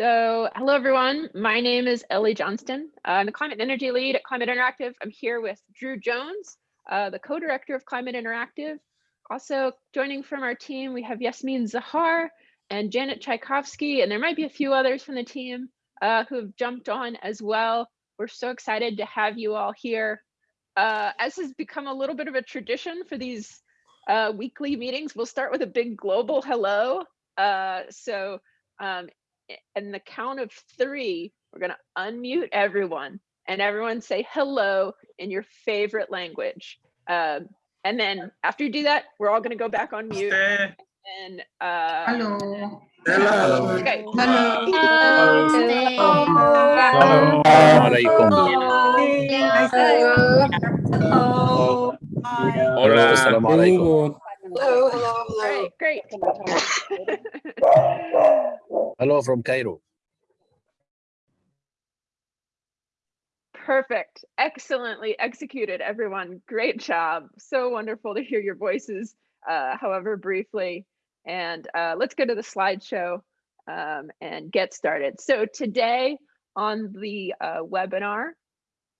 So hello, everyone. My name is Ellie Johnston. I'm the Climate and Energy Lead at Climate Interactive. I'm here with Drew Jones, uh, the co-director of Climate Interactive. Also joining from our team, we have Yasmin Zahar and Janet Tchaikovsky, and there might be a few others from the team uh, who have jumped on as well. We're so excited to have you all here. Uh, as has become a little bit of a tradition for these uh, weekly meetings, we'll start with a big global hello. Uh, so um, and the count of three, we're to unmute everyone and everyone say hello in your favorite language. Um, and then after you do that, we're all to go back on mute. And uh, hello. Hello. Okay. Hello. Hello. Hola. Assalamu alaikum. Hello, hello, All right, great. Hello from Cairo. Perfect. Excellently executed, everyone. Great job. So wonderful to hear your voices, uh, however briefly. And uh, let's go to the slideshow um, and get started. So today on the uh, webinar,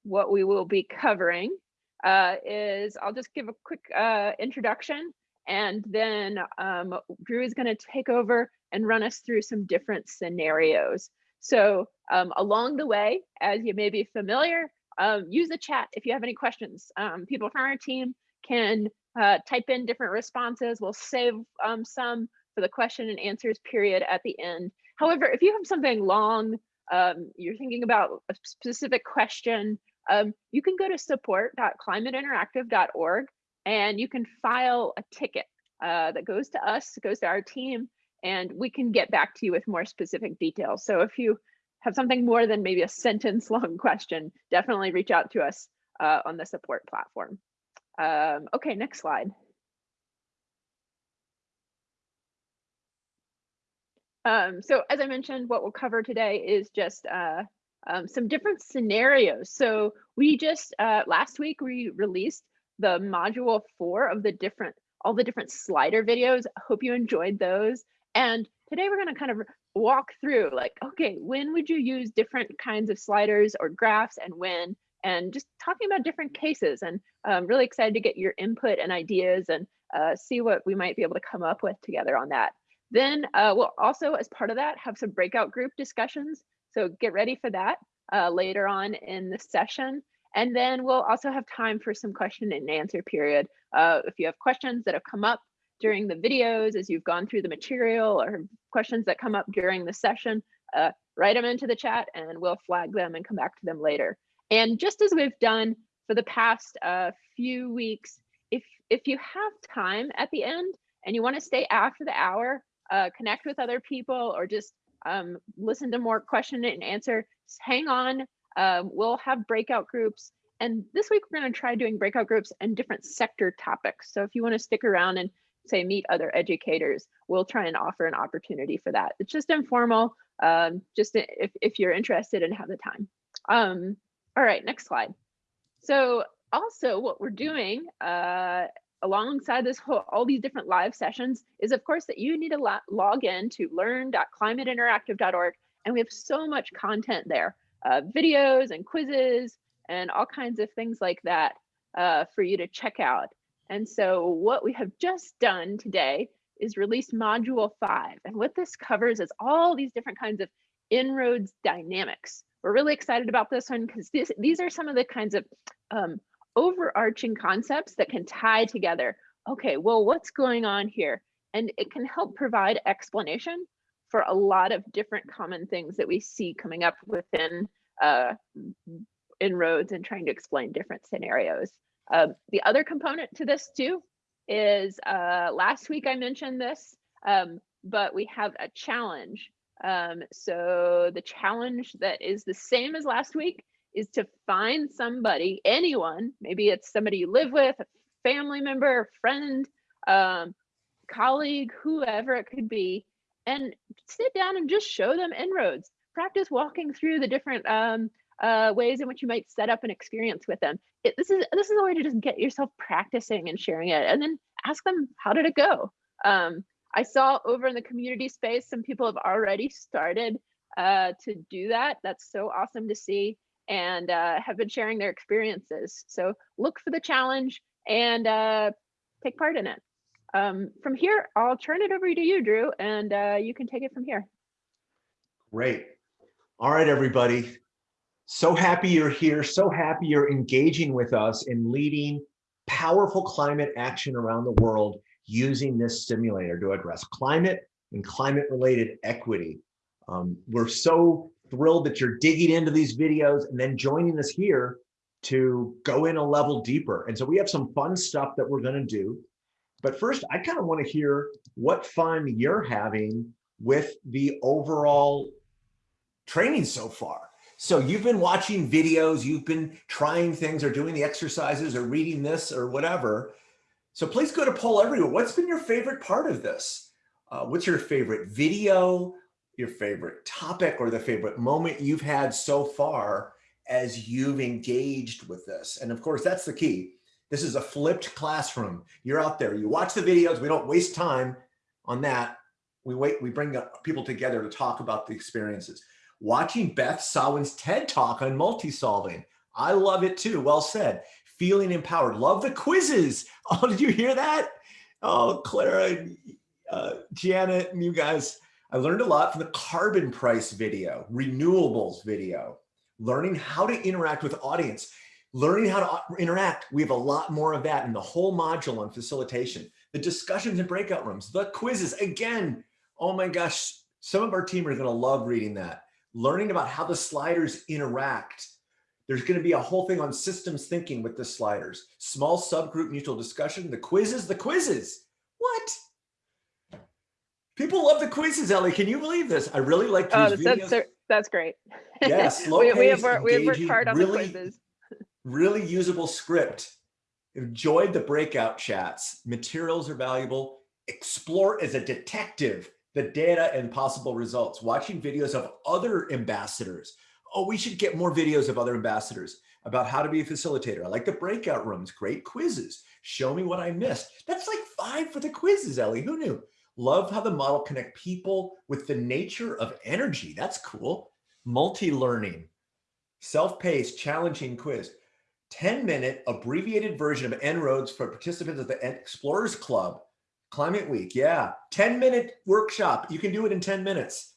what we will be covering uh, is, I'll just give a quick uh, introduction and then um, Drew is gonna take over and run us through some different scenarios. So um, along the way, as you may be familiar, um, use the chat if you have any questions. Um, people from our team can uh, type in different responses. We'll save um, some for the question and answers period at the end. However, if you have something long, um, you're thinking about a specific question, um, you can go to support.climateinteractive.org and you can file a ticket uh, that goes to us, goes to our team, and we can get back to you with more specific details. So if you have something more than maybe a sentence long question, definitely reach out to us uh, on the support platform. Um, okay, next slide. Um, so as I mentioned, what we'll cover today is just uh, um, some different scenarios. So we just, uh, last week, we released the module four of the different, all the different slider videos. I hope you enjoyed those. And today we're gonna kind of walk through like, okay, when would you use different kinds of sliders or graphs and when, and just talking about different cases. And I'm really excited to get your input and ideas and uh, see what we might be able to come up with together on that. Then uh, we'll also, as part of that, have some breakout group discussions. So get ready for that uh, later on in the session. And then we'll also have time for some question and answer period. Uh, if you have questions that have come up during the videos as you've gone through the material or questions that come up during the session, uh, write them into the chat and we'll flag them and come back to them later. And just as we've done for the past uh, few weeks, if, if you have time at the end and you wanna stay after the hour, uh, connect with other people or just um, listen to more question and answer, just hang on, um, we'll have breakout groups. And this week we're going to try doing breakout groups and different sector topics. So if you want to stick around and say meet other educators, we'll try and offer an opportunity for that. It's just informal, um, just if, if you're interested and have the time. Um, all right, next slide. So also what we're doing uh, alongside this whole, all these different live sessions is of course that you need to log in to learn.climateinteractive.org and we have so much content there uh, videos and quizzes and all kinds of things like that uh, for you to check out. And so what we have just done today is release module five. And what this covers is all these different kinds of En-ROADS dynamics. We're really excited about this one because these are some of the kinds of um, overarching concepts that can tie together. Okay, well, what's going on here? And it can help provide explanation for a lot of different common things that we see coming up within uh, En-ROADS and trying to explain different scenarios. Uh, the other component to this too is uh, last week I mentioned this, um, but we have a challenge. Um, so the challenge that is the same as last week is to find somebody, anyone, maybe it's somebody you live with, a family member, friend, um, colleague, whoever it could be, and sit down and just show them En-ROADS. Practice walking through the different um, uh, ways in which you might set up an experience with them. It, this is this is a way to just get yourself practicing and sharing it, and then ask them how did it go. Um, I saw over in the community space some people have already started uh, to do that. That's so awesome to see, and uh, have been sharing their experiences. So look for the challenge and uh, take part in it. Um, from here, I'll turn it over to you, Drew, and uh, you can take it from here. Great. All right, everybody. So happy you're here. So happy you're engaging with us in leading powerful climate action around the world using this simulator to address climate and climate related equity. Um, we're so thrilled that you're digging into these videos and then joining us here to go in a level deeper. And so we have some fun stuff that we're going to do. But first, I kind of want to hear what fun you're having with the overall training so far. So you've been watching videos, you've been trying things or doing the exercises or reading this or whatever. So please go to poll everywhere. What's been your favorite part of this? Uh, what's your favorite video, your favorite topic, or the favorite moment you've had so far as you've engaged with this? And of course, that's the key. This is a flipped classroom. You're out there, you watch the videos, we don't waste time on that. We wait, we bring people together to talk about the experiences watching Beth Sawin's TED Talk on multi-solving. I love it too. Well said. Feeling empowered. Love the quizzes. Oh, did you hear that? Oh, Clara, uh, Janet, and you guys. I learned a lot from the carbon price video, renewables video, learning how to interact with audience, learning how to interact. We have a lot more of that in the whole module on facilitation, the discussions and breakout rooms, the quizzes. Again, oh my gosh, some of our team are going to love reading that learning about how the sliders interact. There's going to be a whole thing on systems thinking with the sliders, small subgroup mutual discussion, the quizzes, the quizzes. What? People love the quizzes, Ellie. Can you believe this? I really like oh, these that's, that's, that's great. Yes, we, we, have worked, we have worked hard on really, the quizzes. really usable script. Enjoyed the breakout chats. Materials are valuable. Explore as a detective the data and possible results, watching videos of other ambassadors. Oh, we should get more videos of other ambassadors about how to be a facilitator. I like the breakout rooms, great quizzes. Show me what I missed. That's like five for the quizzes, Ellie, who knew? Love how the model connect people with the nature of energy. That's cool. Multi-learning, self-paced, challenging quiz. 10 minute abbreviated version of En-ROADS for participants of the Explorers Club Climate Week, yeah. 10 minute workshop. You can do it in 10 minutes.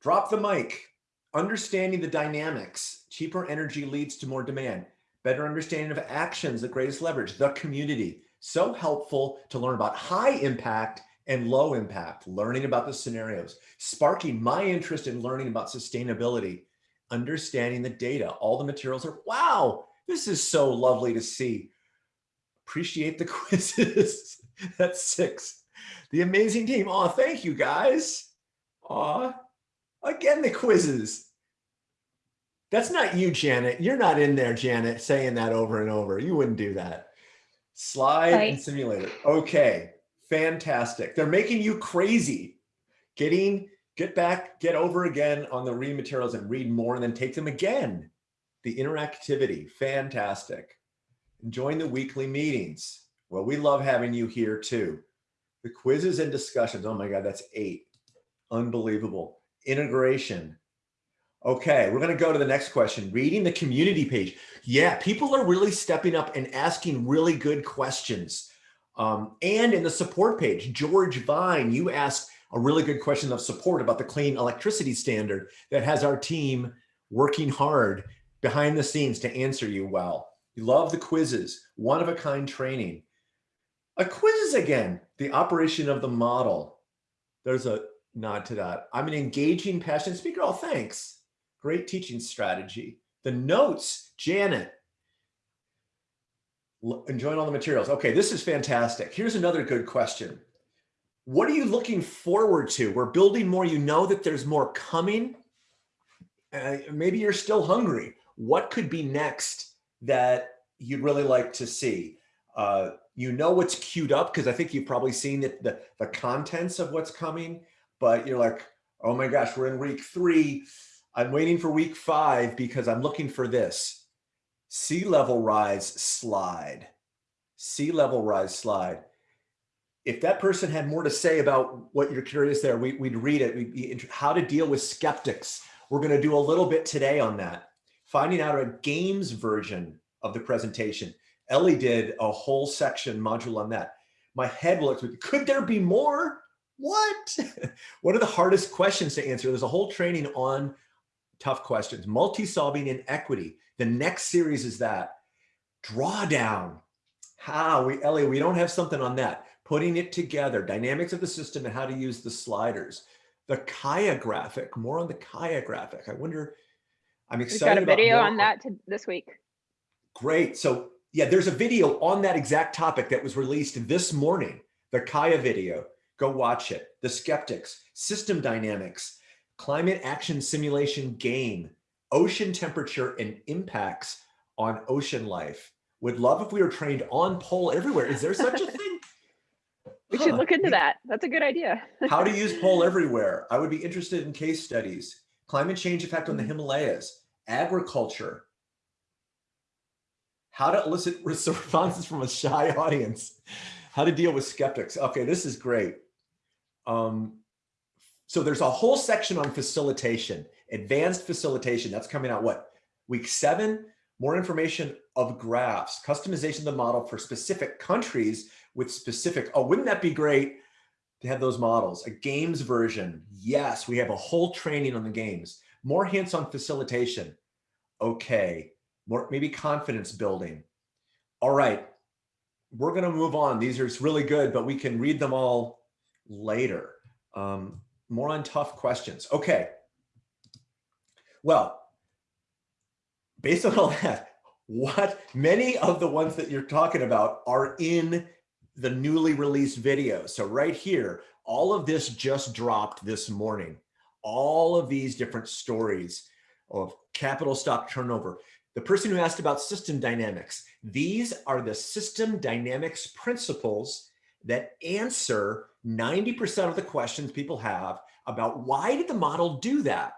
Drop the mic. Understanding the dynamics. Cheaper energy leads to more demand. Better understanding of actions, the greatest leverage, the community. So helpful to learn about high impact and low impact, learning about the scenarios, sparking my interest in learning about sustainability, understanding the data. All the materials are, wow, this is so lovely to see. Appreciate the quizzes. That's six. The amazing team. Oh, thank you guys. Aw, again, the quizzes. That's not you, Janet. You're not in there, Janet, saying that over and over. You wouldn't do that. Slide right. and simulator. Okay, fantastic. They're making you crazy. Getting, get back, get over again on the read materials and read more and then take them again. The interactivity, fantastic. Join the weekly meetings. Well, we love having you here too. The quizzes and discussions. Oh my God, that's eight. Unbelievable. Integration. Okay, we're going to go to the next question. Reading the community page. Yeah, people are really stepping up and asking really good questions. Um, and in the support page, George Vine, you asked a really good question of support about the clean electricity standard that has our team working hard behind the scenes to answer you well. You love the quizzes, one of a kind training. A quizzes again, the operation of the model. There's a nod to that. I'm an engaging, passionate speaker. Oh, thanks. Great teaching strategy. The notes, Janet. Enjoying all the materials. Okay, this is fantastic. Here's another good question. What are you looking forward to? We're building more. You know that there's more coming. Uh, maybe you're still hungry. What could be next that you'd really like to see? Uh, you know what's queued up because I think you've probably seen the, the, the contents of what's coming, but you're like, oh my gosh, we're in week three. I'm waiting for week five because I'm looking for this sea level rise slide. Sea level rise slide. If that person had more to say about what you're curious there, we, would read it. We'd be how to deal with skeptics. We're going to do a little bit today on that. Finding out a games version of the presentation. Ellie did a whole section module on that. My head looks, could there be more? What? what are the hardest questions to answer? There's a whole training on tough questions. Multi-solving in equity. The next series is that. Drawdown. How? We, Ellie, we don't have something on that. Putting it together, dynamics of the system and how to use the sliders. The Kaya graphic, more on the Kaya graphic. I wonder, I'm excited We've got a video on that to, this week. Great. So yeah, there's a video on that exact topic that was released this morning, the Kaya video. Go watch it. The skeptics, system dynamics, climate action simulation game, ocean temperature and impacts on ocean life. Would love if we were trained on poll everywhere. Is there such a thing? We should look into that. That's a good idea. How to use poll everywhere. I would be interested in case studies. Climate change effect on the mm-hmm. Himalayas, agriculture. How to elicit responses from a shy audience. How to deal with skeptics. Okay, this is great. Um, so there's a whole section on facilitation, advanced facilitation. That's coming out what? Week seven, more information of graphs, customization of the model for specific countries with specific, oh, wouldn't that be great to have those models? A games version. Yes, we have a whole training on the games. More hints on facilitation. Okay, more maybe confidence building. All right, we're gonna move on. These are really good, but we can read them all later. Um, more on tough questions. Okay. Well, based on all that, what many of the ones that you're talking about are in the newly released video. So right here, all of this just dropped this morning. All of these different stories of capital stock turnover. The person who asked about system dynamics, these are the system dynamics principles that answer 90% of the questions people have about why did the model do that?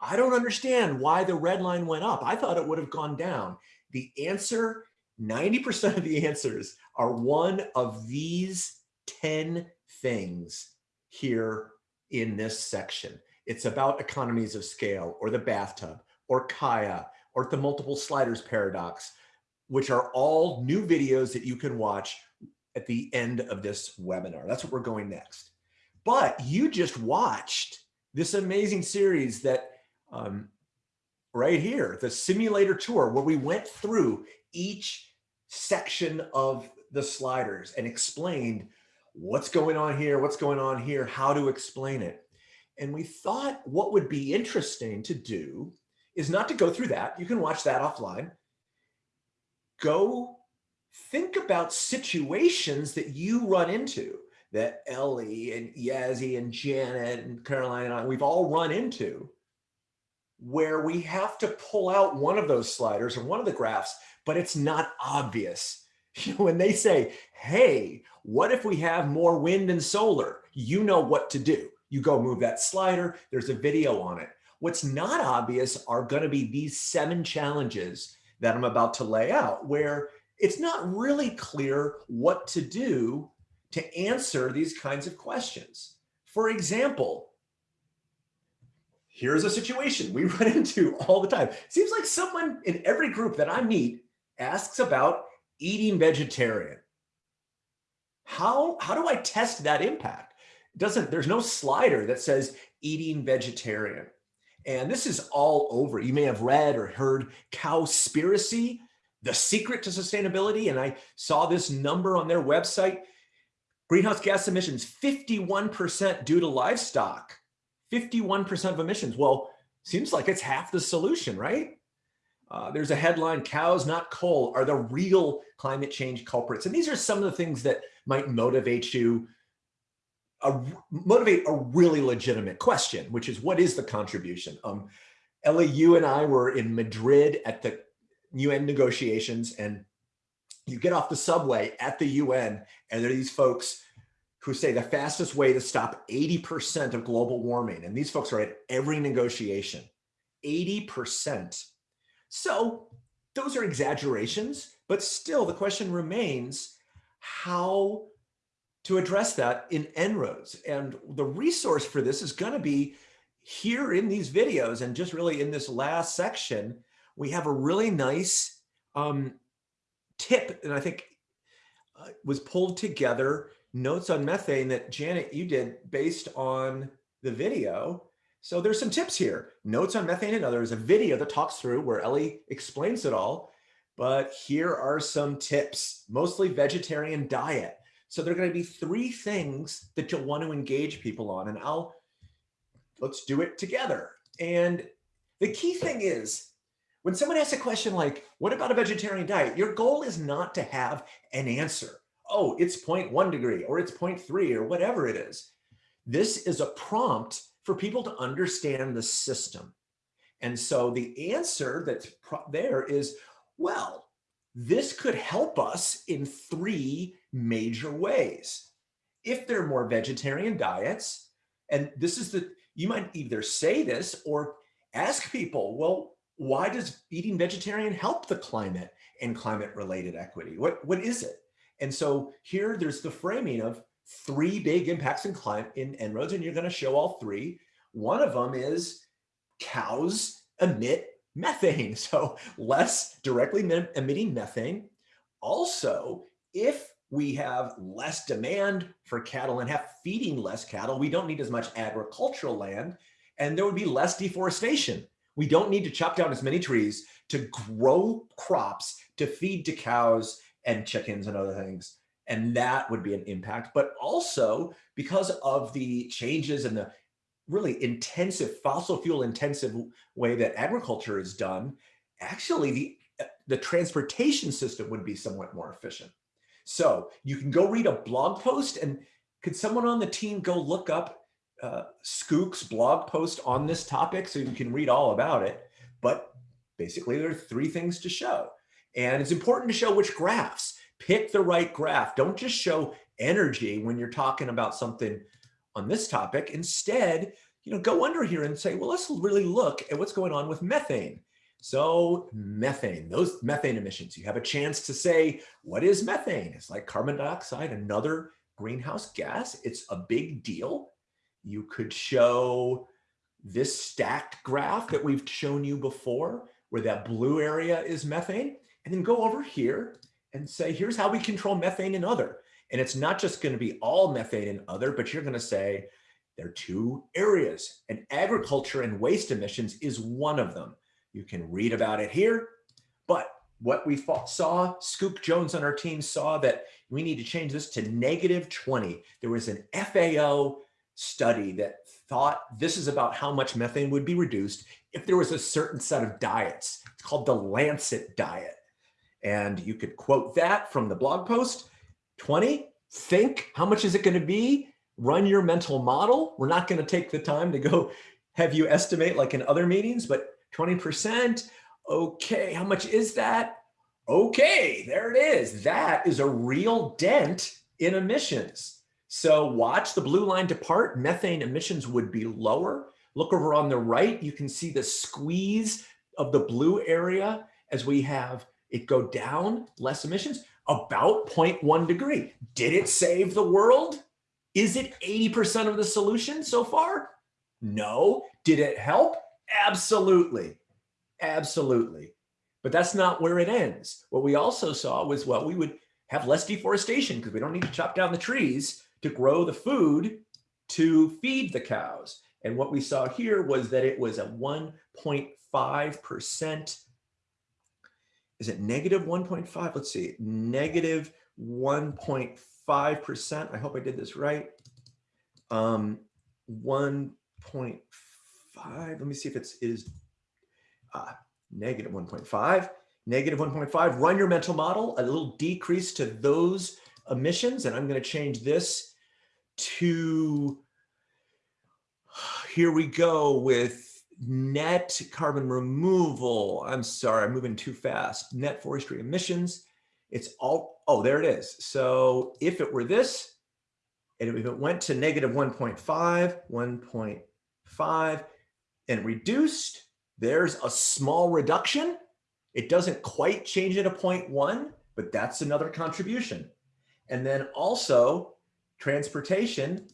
I don't understand why the red line went up. I thought it would have gone down. The answer, 90% of the answers are one of these 10 things here in this section. It's about economies of scale or the bathtub or Kaya or the multiple sliders paradox, which are all new videos that you can watch at the end of this webinar. That's what we're going next. But you just watched this amazing series that um, right here, the simulator tour, where we went through each section of the sliders and explained what's going on here, what's going on here, how to explain it. And we thought what would be interesting to do is not to go through that. You can watch that offline. Go think about situations that you run into that Ellie and Yazzie and Janet and Caroline and I, we've all run into where we have to pull out one of those sliders or one of the graphs, but it's not obvious. when they say, hey, what if we have more wind and solar? You know what to do. You go move that slider. There's a video on it. What's not obvious are going to be these seven challenges that I'm about to lay out where it's not really clear what to do to answer these kinds of questions. For example, here's a situation we run into all the time. Seems like someone in every group that I meet asks about eating vegetarian. How, how do I test that impact? Doesn't, there's no slider that says eating vegetarian. And this is all over. You may have read or heard Cowspiracy, the secret to sustainability. And I saw this number on their website. Greenhouse gas emissions, 51% due to livestock, 51% of emissions. Well, seems like it's half the solution, right? Uh, there's a headline, cows, not coal, are the real climate change culprits. And these are some of the things that might motivate you, uh, motivate a really legitimate question, which is what is the contribution? Um, Ellie, you and I were in Madrid at the UN negotiations and you get off the subway at the UN and there are these folks who say the fastest way to stop 80% of global warming. And these folks are at every negotiation 80%. So those are exaggerations, but still the question remains how to address that in En-ROADS. And the resource for this is going to be here in these videos and just really in this last section, we have a really nice um, tip, and I think uh, was pulled together notes on methane that Janet, you did based on the video. So there's some tips here. Notes on methane and others, a video that talks through where Ellie explains it all. But here are some tips, mostly vegetarian diet. So there are going to be three things that you'll want to engage people on, and I'll let's do it together. And the key thing is when someone asks a question like, what about a vegetarian diet? Your goal is not to have an answer. Oh, it's 0.1 degree or it's 0.3 or whatever it is. This is a prompt for people to understand the system. And so the answer that's there is, well, this could help us in three major ways. If there are more vegetarian diets, and this is the, you might either say this or ask people, well, why does eating vegetarian help the climate and climate related equity? What, what is it? And so here there's the framing of three big impacts in climate in En-ROADS, and you're going to show all three. One of them is cows emit methane, so less directly emitting methane. Also, if we have less demand for cattle and have feeding less cattle, we don't need as much agricultural land, and there would be less deforestation. We don't need to chop down as many trees to grow crops to feed to cows and chickens and other things. And that would be an impact. But also because of the changes and the really intensive fossil fuel intensive way that agriculture is done, actually the, the transportation system would be somewhat more efficient. So you can go read a blog post and could someone on the team go look up uh, Skook's blog post on this topic so you can read all about it. But basically there are three things to show. And it's important to show which graphs. Pick the right graph. Don't just show energy when you're talking about something on this topic. Instead, you know, go under here and say, well, let's really look at what's going on with methane. So methane, those methane emissions, you have a chance to say, what is methane? It's like carbon dioxide, another greenhouse gas. It's a big deal. You could show this stacked graph that we've shown you before, where that blue area is methane, and then go over here and say, here's how we control methane and other. And it's not just going to be all methane and other, but you're going to say there are two areas and agriculture and waste emissions is one of them. You can read about it here, but what we saw, Skook Jones on our team saw that we need to change this to negative 20. There was an FAO study that thought this is about how much methane would be reduced if there was a certain set of diets. It's called the Lancet diet. And you could quote that from the blog post. 20, think how much is it going to be? Run your mental model. We're not going to take the time to go have you estimate like in other meetings, but 20%. Okay, how much is that? Okay, there it is. That is a real dent in emissions. So watch the blue line depart, methane emissions would be lower. Look over on the right, you can see the squeeze of the blue area as we have it go down, less emissions, about 0.1 degree. Did it save the world? Is it 80% of the solution so far? No. Did it help? Absolutely. Absolutely. But that's not where it ends. What we also saw was, well, we would have less deforestation because we don't need to chop down the trees to grow the food to feed the cows. And what we saw here was that it was a 1.5%. Is it negative 1.5? Let's see, negative 1.5%. I hope I did this right. Um, 1.5, let me see if it's is uh, negative 1.5, negative 1.5. Run your mental model, a little decrease to those emissions. And I'm going to change this to, here we go with net carbon removal. I'm sorry, I'm moving too fast. Net forestry emissions. It's all, oh, there it is. So if it were this, and if it went to negative 1.5, 1.5, and reduced, there's a small reduction. It doesn't quite change it to 0.1, but that's another contribution. And then also transportation,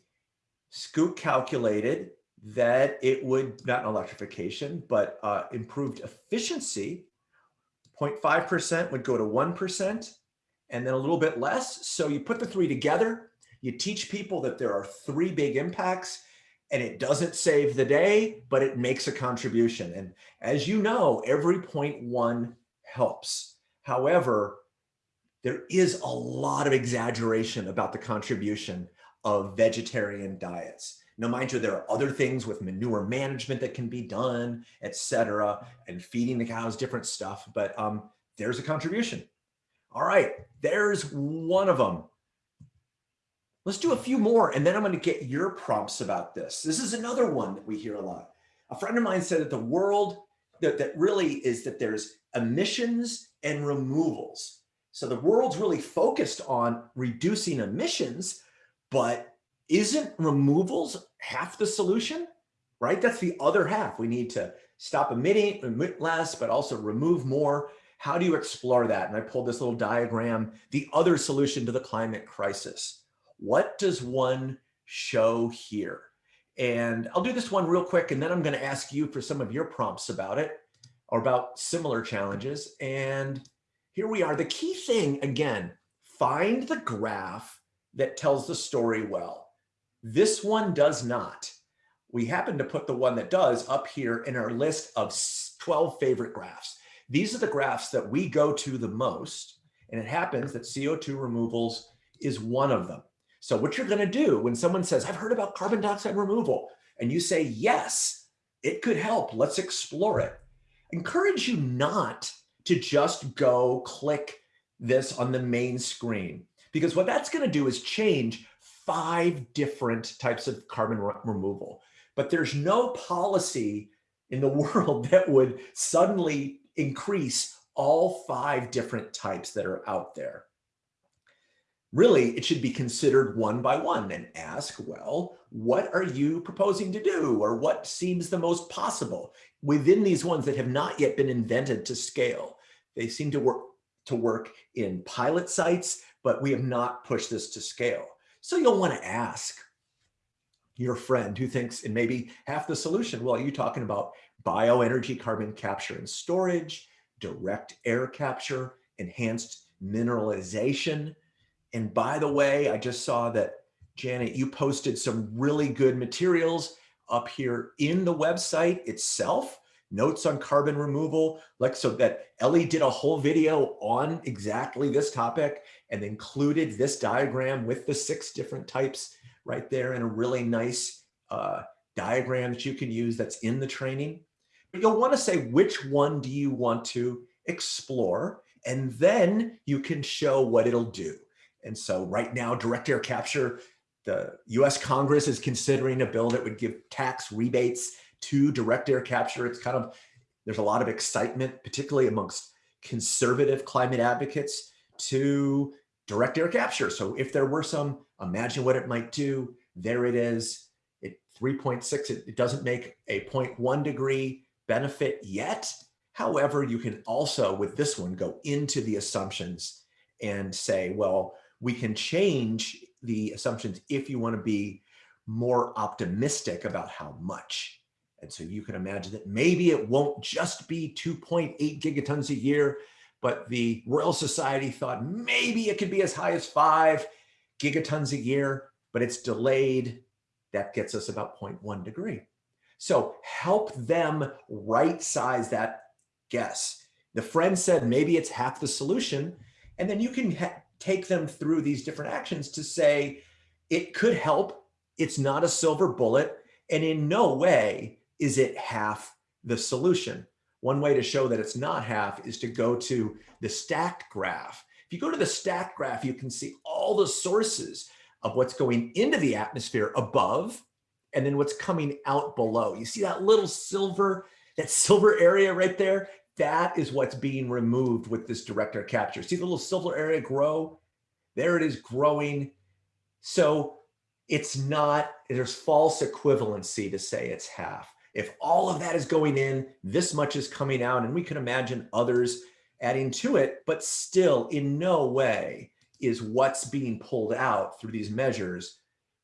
Skook calculated that it would, not electrification, but uh, improved efficiency, 0.5% would go to 1%, and then a little bit less. So you put the three together, you teach people that there are three big impacts, and it doesn't save the day, but it makes a contribution. And as you know, every point one helps. However, there is a lot of exaggeration about the contribution of vegetarian diets. Now, mind you, there are other things with manure management that can be done, et cetera, and feeding the cows different stuff, but um, there's a contribution. All right, there's one of them. Let's do a few more, and then I'm going to get your prompts about this. This is another one that we hear a lot. A friend of mine said that the world, that, that really is that there's emissions and removals. So the world's really focused on reducing emissions, but isn't removals half the solution, right? That's the other half. We need to stop emitting, emit less, but also remove more. How do you explore that? And I pulled this little diagram, the other solution to the climate crisis. What does one show here? And I'll do this one real quick, and then I'm gonna ask you for some of your prompts about it or about similar challenges. And here we are. The key thing, again, find the graph that tells the story well. This one does not. We happen to put the one that does up here in our list of 12 favorite graphs. These are the graphs that we go to the most, and it happens that CO2 removals is one of them. So what you're gonna do when someone says, I've heard about carbon dioxide removal, and you say, yes, it could help, let's explore it. Encourage you not to just go click this on the main screen, because what that's gonna do is change five different types of carbon re removal. But there's no policy in the world that would suddenly increase all five different types that are out there. Really, it should be considered one by one and ask, well, what are you proposing to do? Or what seems the most possible within these ones that have not yet been invented to scale? They seem to work to work in pilot sites, but we have not pushed this to scale. So you'll want to ask your friend who thinks it may be half the solution. Well, are you talking about bioenergy carbon capture and storage, direct air capture, enhanced mineralization. And by the way, I just saw that Janet, you posted some really good materials up here in the website itself, notes on carbon removal, like so that Ellie did a whole video on exactly this topic and included this diagram with the six different types right there in a really nice uh, diagram that you can use that's in the training. But you'll want to say which one do you want to explore and then you can show what it'll do. And so right now, direct air capture, the US Congress is considering a bill that would give tax rebates to direct air capture. It's kind of, there's a lot of excitement, particularly amongst conservative climate advocates to direct air capture. So if there were some, imagine what it might do. There it is. It 3.6, it, it doesn't make a 0.1 degree benefit yet. However, you can also, with this one, go into the assumptions and say, well, we can change the assumptions if you want to be more optimistic about how much. And so you can imagine that maybe it won't just be 2.8 gigatons a year, but the Royal Society thought maybe it could be as high as five gigatons a year, but it's delayed. That gets us about 0.1 degree. So help them right size that guess. The friend said maybe it's half the solution, and then you can take them through these different actions to say it could help. It's not a silver bullet, and in no way is it half the solution. One way to show that it's not half is to go to the stacked graph. If you go to the stacked graph, you can see all the sources of what's going into the atmosphere above and then what's coming out below. You see that little silver, that silver area right there? That is what's being removed with this direct air capture. See the little silver area grow? There it is growing. So it's not, there's false equivalency to say it's half. If all of that is going in, this much is coming out, and we can imagine others adding to it, but still in no way is what's being pulled out through these measures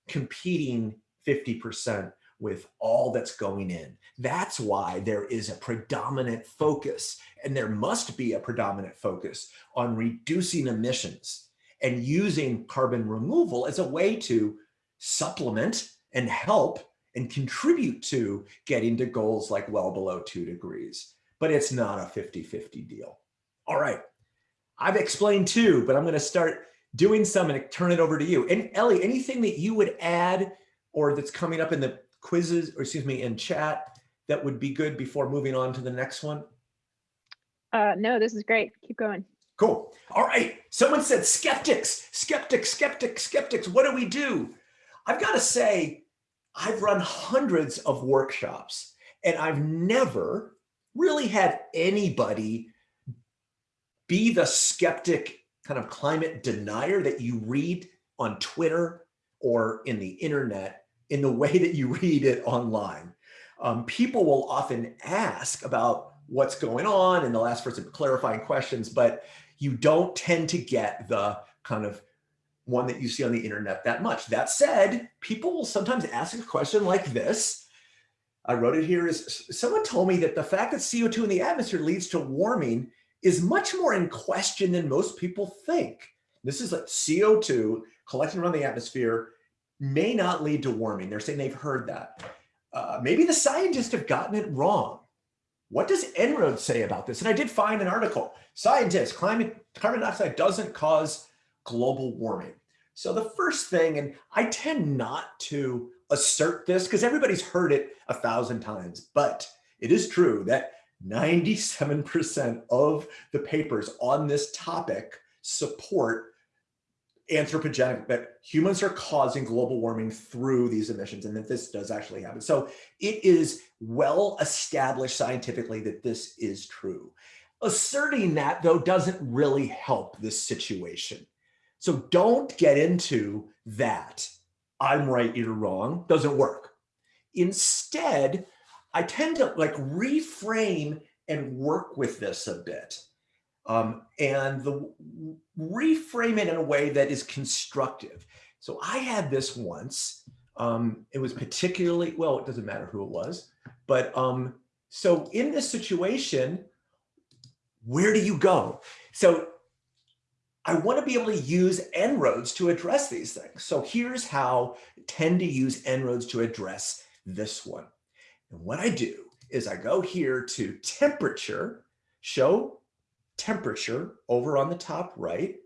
competing 50% with all that's going in. That's why there is a predominant focus, and there must be a predominant focus on reducing emissions and using carbon removal as a way to supplement and help and contribute to getting to goals like well below two degrees. But it's not a 50-50 deal. All right, I've explained two, but I'm gonna start doing some and turn it over to you. And Ellie, anything that you would add or that's coming up in the quizzes, or excuse me, in chat that would be good before moving on to the next one? Uh, no, this is great. Keep going. Cool. All right. Someone said skeptics, skeptics, skeptics, skeptics. What do we do? I've got to say, I've run hundreds of workshops and I've never really had anybody be the skeptic kind of climate denier that you read on Twitter or in the internet in the way that you read it online. Um, people will often ask about what's going on and they'll ask for some clarifying questions, but you don't tend to get the kind of one that you see on the internet that much. That said, people will sometimes ask a question like this. I wrote it here is someone told me that the fact that CO2 in the atmosphere leads to warming is much more in question than most people think. This is like CO2 collecting around the atmosphere may not lead to warming. They're saying they've heard that. Uh, maybe the scientists have gotten it wrong. What does En-ROADS say about this? And I did find an article, scientists, climate, carbon dioxide doesn't cause global warming. So the first thing, and I tend not to assert this because everybody's heard it a thousand times, but it is true that 97% of the papers on this topic support anthropogenic, that humans are causing global warming through these emissions and that this does actually happen. So it is well established scientifically that this is true. Asserting that though doesn't really help this situation. So don't get into that. I'm right, you're wrong, doesn't work. Instead, I tend to like reframe and work with this a bit um, and the reframe it in a way that is constructive. So I had this once. Um, it was particularly, well, it doesn't matter who it was, but um, so in this situation, where do you go? So I want to be able to use En-ROADS to address these things. So here's how I tend to use En-ROADS to address this one. And what I do is I go here to temperature, show temperature over on the top right,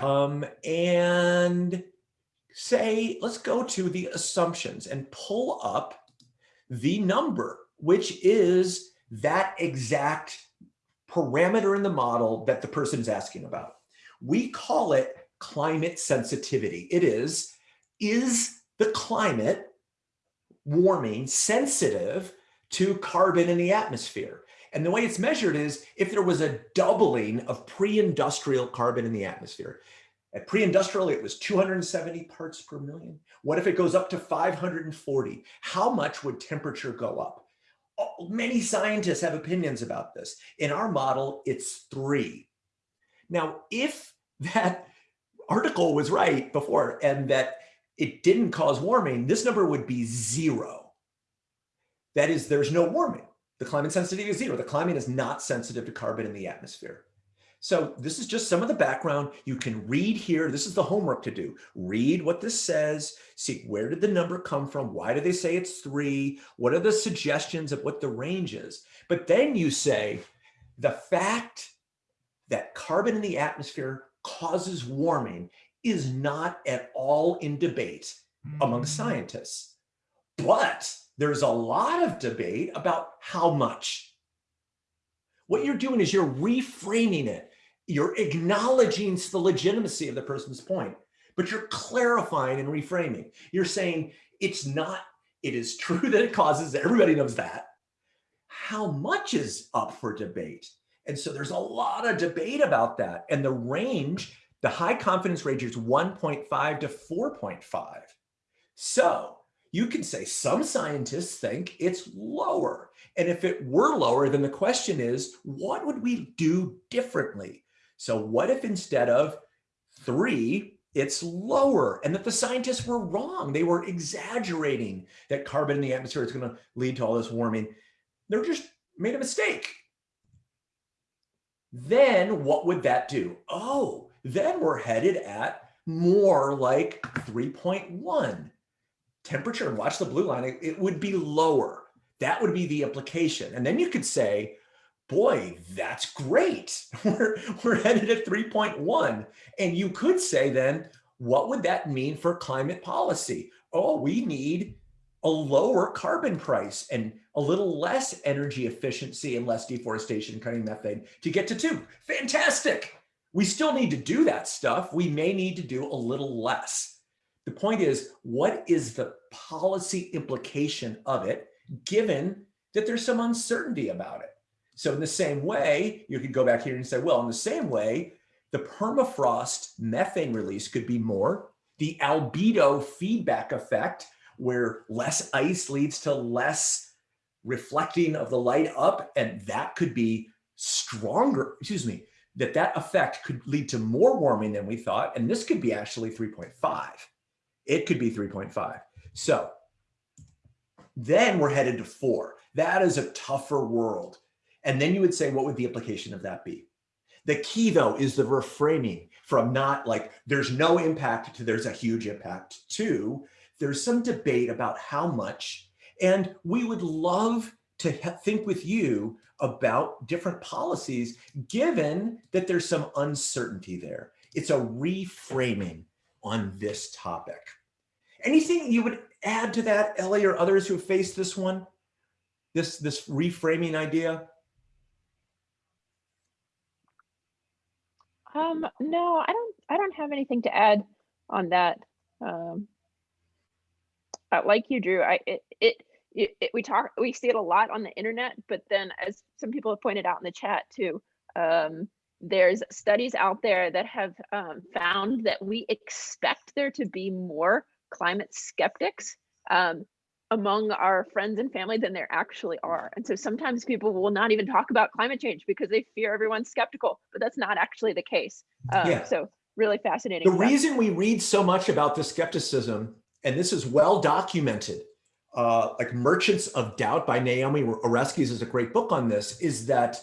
um, and say, let's go to the assumptions and pull up the number, which is that exact parameter in the model that the person is asking about. We call it climate sensitivity. It is, is the climate warming sensitive to carbon in the atmosphere? And the way it's measured is if there was a doubling of pre-industrial carbon in the atmosphere. At pre-industrial, it was 270 parts per million. What if it goes up to 540? How much would temperature go up? Many scientists have opinions about this. In our model, it's three. Now, if that article was right before and that it didn't cause warming, this number would be zero. That is, there's no warming. The climate sensitivity is zero. The climate is not sensitive to carbon in the atmosphere. So this is just some of the background. You can read here. This is the homework to do. Read what this says. See where did the number come from? Why do they say it's three? What are the suggestions of what the range is? But then you say the fact that carbon in the atmosphere causes warming is not at all in debate among mm. scientists. But there's a lot of debate about how much. What you're doing is you're reframing it. You're acknowledging the legitimacy of the person's point, but you're clarifying and reframing. You're saying it's not, it is true that it causes, everybody knows that. How much is up for debate? And so there's a lot of debate about that. And the range, the high confidence range is 1.5 to 4.5. So you can say some scientists think it's lower. And if it were lower, then the question is, what would we do differently? So what if instead of three, it's lower and that the scientists were wrong. They were exaggerating that carbon in the atmosphere is going to lead to all this warming. They're just made a mistake. Then what would that do? Oh, then we're headed at more like 3.1 temperature. Watch the blue line. It, it would be lower. That would be the implication. And then you could say, boy, that's great. We're, we're headed at 3.1. And you could say then, what would that mean for climate policy? Oh, we need a lower carbon price and a little less energy efficiency and less deforestation cutting methane to get to two. Fantastic. We still need to do that stuff. We may need to do a little less. The point is, what is the policy implication of it, given that there's some uncertainty about it? So in the same way, you could go back here and say, well, in the same way, the permafrost methane release could be more. The albedo feedback effect, where less ice leads to less reflecting of the light up, and that could be stronger, excuse me, that that effect could lead to more warming than we thought. And this could be actually 3.5. It could be 3.5. So then we're headed to four. That is a tougher world. And then you would say, what would the implication of that be? The key though is the reframing from not like there's no impact to there's a huge impact to there's some debate about how much. And we would love to think with you about different policies, given that there's some uncertainty there. It's a reframing on this topic. Anything you would add to that, Ellie, or others who have faced this one? This, this reframing idea? Um, no, I don't, I don't have anything to add on that. Um, uh, like you, Drew, I, it, it, it, we talk, we see it a lot on the internet, but then as some people have pointed out in the chat too, um, there's studies out there that have um, found that we expect there to be more climate skeptics um, among our friends and family than there actually are. And so sometimes people will not even talk about climate change because they fear everyone's skeptical, but that's not actually the case. Um, yeah. So really fascinating. The stuff. reason we read so much about the skepticism, and this is well documented, uh, like Merchants of Doubt by Naomi Oreskes is a great book on this, is that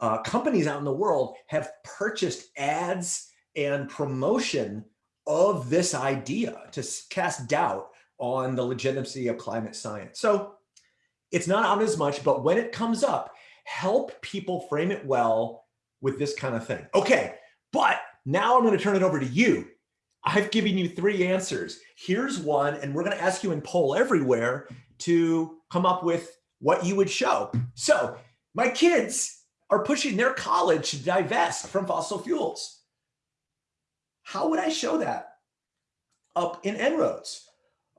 uh, companies out in the world have purchased ads and promotion of this idea to cast doubt on the legitimacy of climate science. So it's not on as much, but when it comes up, help people frame it well with this kind of thing. Okay, but now I'm going to turn it over to you. I've given you three answers. Here's one, and we're going to ask you in poll everywhere to come up with what you would show. So my kids are pushing their college to divest from fossil fuels. How would I show that up in En-ROADS?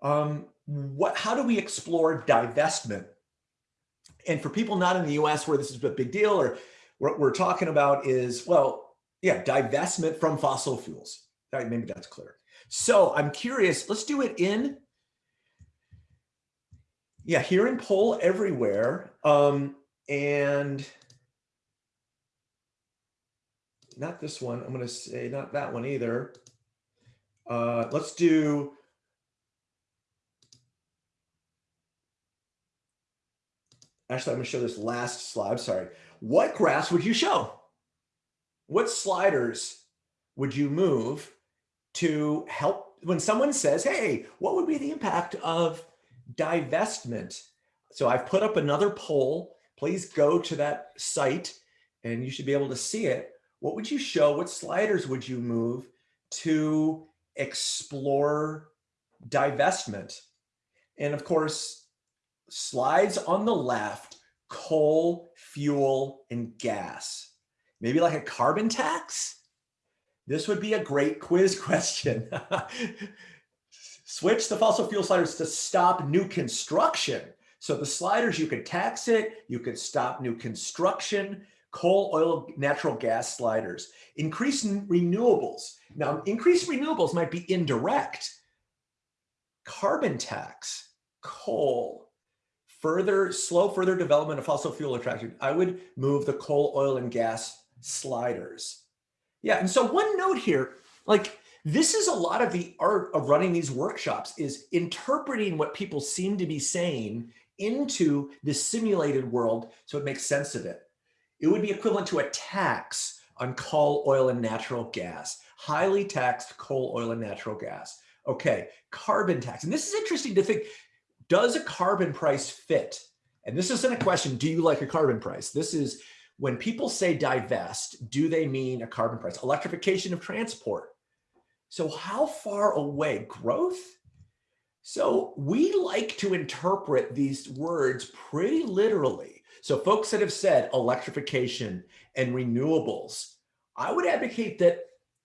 Um, what, how do we explore divestment? And for people not in the US where this is a big deal or what we're talking about is, well, yeah, divestment from fossil fuels. Maybe that's clear. So I'm curious, let's do it in, yeah, here in poll everywhere. Um, and not this one, I'm gonna say not that one either. Uh, let's do Actually, I'm going to show this last slide. Sorry. What graphs would you show? What sliders would you move to help when someone says, hey, what would be the impact of divestment? So I've put up another poll. Please go to that site and you should be able to see it. What would you show? What sliders would you move to explore divestment? And of course, slides on the left, coal, fuel, and gas. Maybe like a carbon tax? This would be a great quiz question. Switch the fossil fuel sliders to stop new construction. So the sliders, you could tax it, you could stop new construction, coal, oil, natural gas sliders. Increase renewables. Now, increased renewables might be indirect. Carbon tax coal, further, slow further development of fossil fuel attraction, I would move the coal, oil, and gas sliders. Yeah, and so one note here, like this is a lot of the art of running these workshops is interpreting what people seem to be saying into the simulated world so it makes sense of it. It would be equivalent to a tax on coal, oil, and natural gas, highly taxed coal, oil, and natural gas. Okay, carbon tax. And this is interesting to think, does a carbon price fit? And this isn't a question, do you like a carbon price? This is when people say divest, do they mean a carbon price? Electrification of transport. So how far away? Growth? So we like to interpret these words pretty literally. So folks that have said electrification and renewables, I would advocate that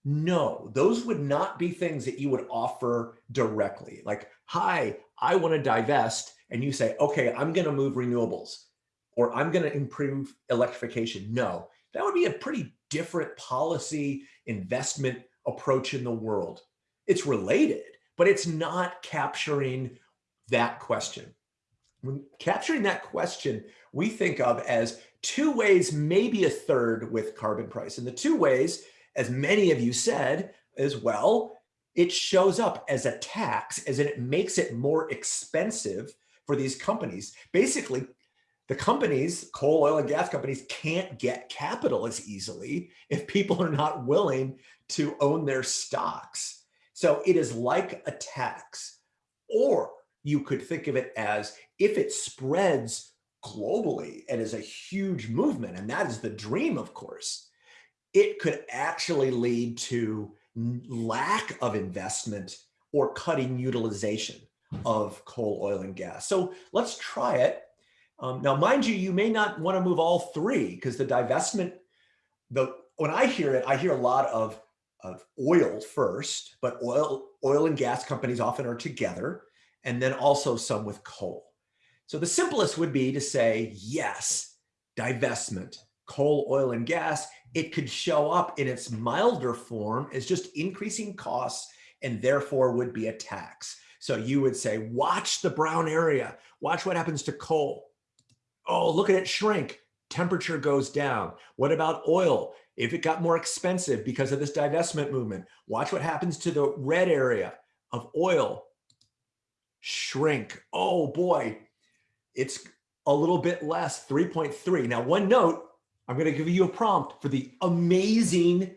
no, those would not be things that you would offer directly. Like, hi, I want to divest. And you say, okay, I'm going to move renewables or I'm going to improve electrification. No, that would be a pretty different policy investment approach in the world. It's related, but it's not capturing that question. When capturing that question, we think of as two ways, maybe a third with carbon price. And the two ways, as many of you said as well, it shows up as a tax, as in it makes it more expensive for these companies. Basically, the companies, coal, oil, and gas companies can't get capital as easily if people are not willing to own their stocks. So it is like a tax. Or you could think of it as if it spreads globally and is a huge movement, and that is the dream, of course, it could actually lead to lack of investment or cutting utilization of coal, oil, and gas. So let's try it um, now, mind you, you may not want to move all three because the divestment, the when I hear it, I hear a lot of, of oil first, but oil, oil and gas companies often are together, and then also some with coal. So the simplest would be to say, yes, divestment, coal, oil, and gas, it could show up in its milder form as just increasing costs and therefore would be a tax. So you would say, watch the brown area, watch what happens to coal oh, look at it shrink. Temperature goes down. What about oil? If it got more expensive because of this divestment movement, watch what happens to the red area of oil. Shrink. Oh boy, it's a little bit less, 3.3. Now, one note, I'm going to give you a prompt for the amazing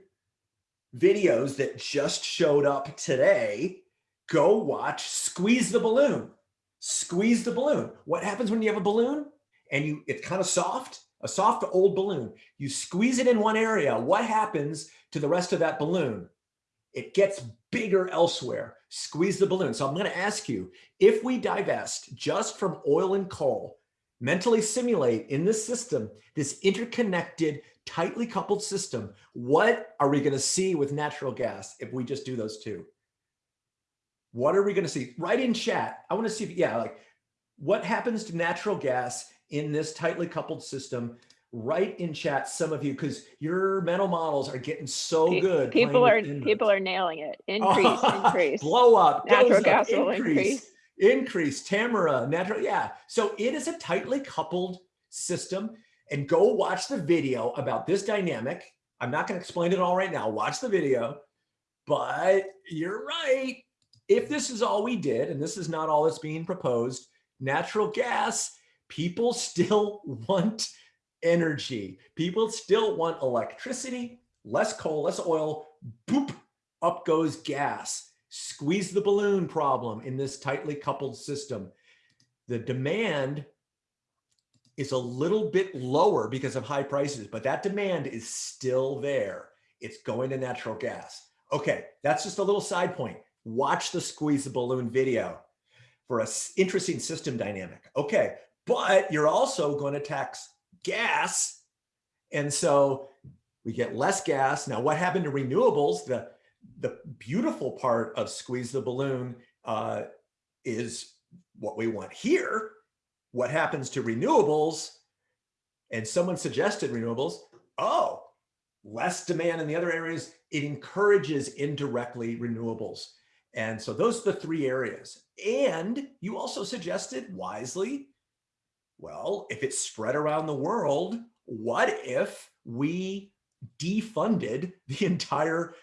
videos that just showed up today. Go watch Squeeze the Balloon. Squeeze the balloon. What happens when you have a balloon? And you it's kind of soft, a soft old balloon. You squeeze it in one area. What happens to the rest of that balloon? It gets bigger elsewhere. Squeeze the balloon. So I'm going to ask you, if we divest just from oil and coal, mentally simulate in this system, this interconnected, tightly coupled system, what are we going to see with natural gas if we just do those two? What are we going to see? Write in chat. I want to see if, yeah, like what happens to natural gas in this tightly coupled system write in chat some of you because your mental models are getting so good people are people are nailing it. Increase increase. Blow up natural gas up, will increase increase. tamara natural yeah. So it is a tightly coupled system and go watch the video about this dynamic. I'm not going to explain it all right now watch the video. But you're right. If this is all we did and this is not all that's being proposed natural gas people still want energy. People still want electricity, less coal, less oil, boop, up goes gas. Squeeze the balloon problem in this tightly coupled system. The demand is a little bit lower because of high prices, but that demand is still there. It's going to natural gas. Okay, that's just a little side point. Watch the squeeze the balloon video for a interesting system dynamic. Okay, but you're also going to tax gas. And so we get less gas. Now, what happened to renewables? The, the beautiful part of squeeze the balloon uh, is what we want here. What happens to renewables? And someone suggested renewables. Oh, less demand in the other areas. It encourages indirectly renewables. And so those are the three areas. And you also suggested wisely, well, if it's spread around the world, what if we defunded the entire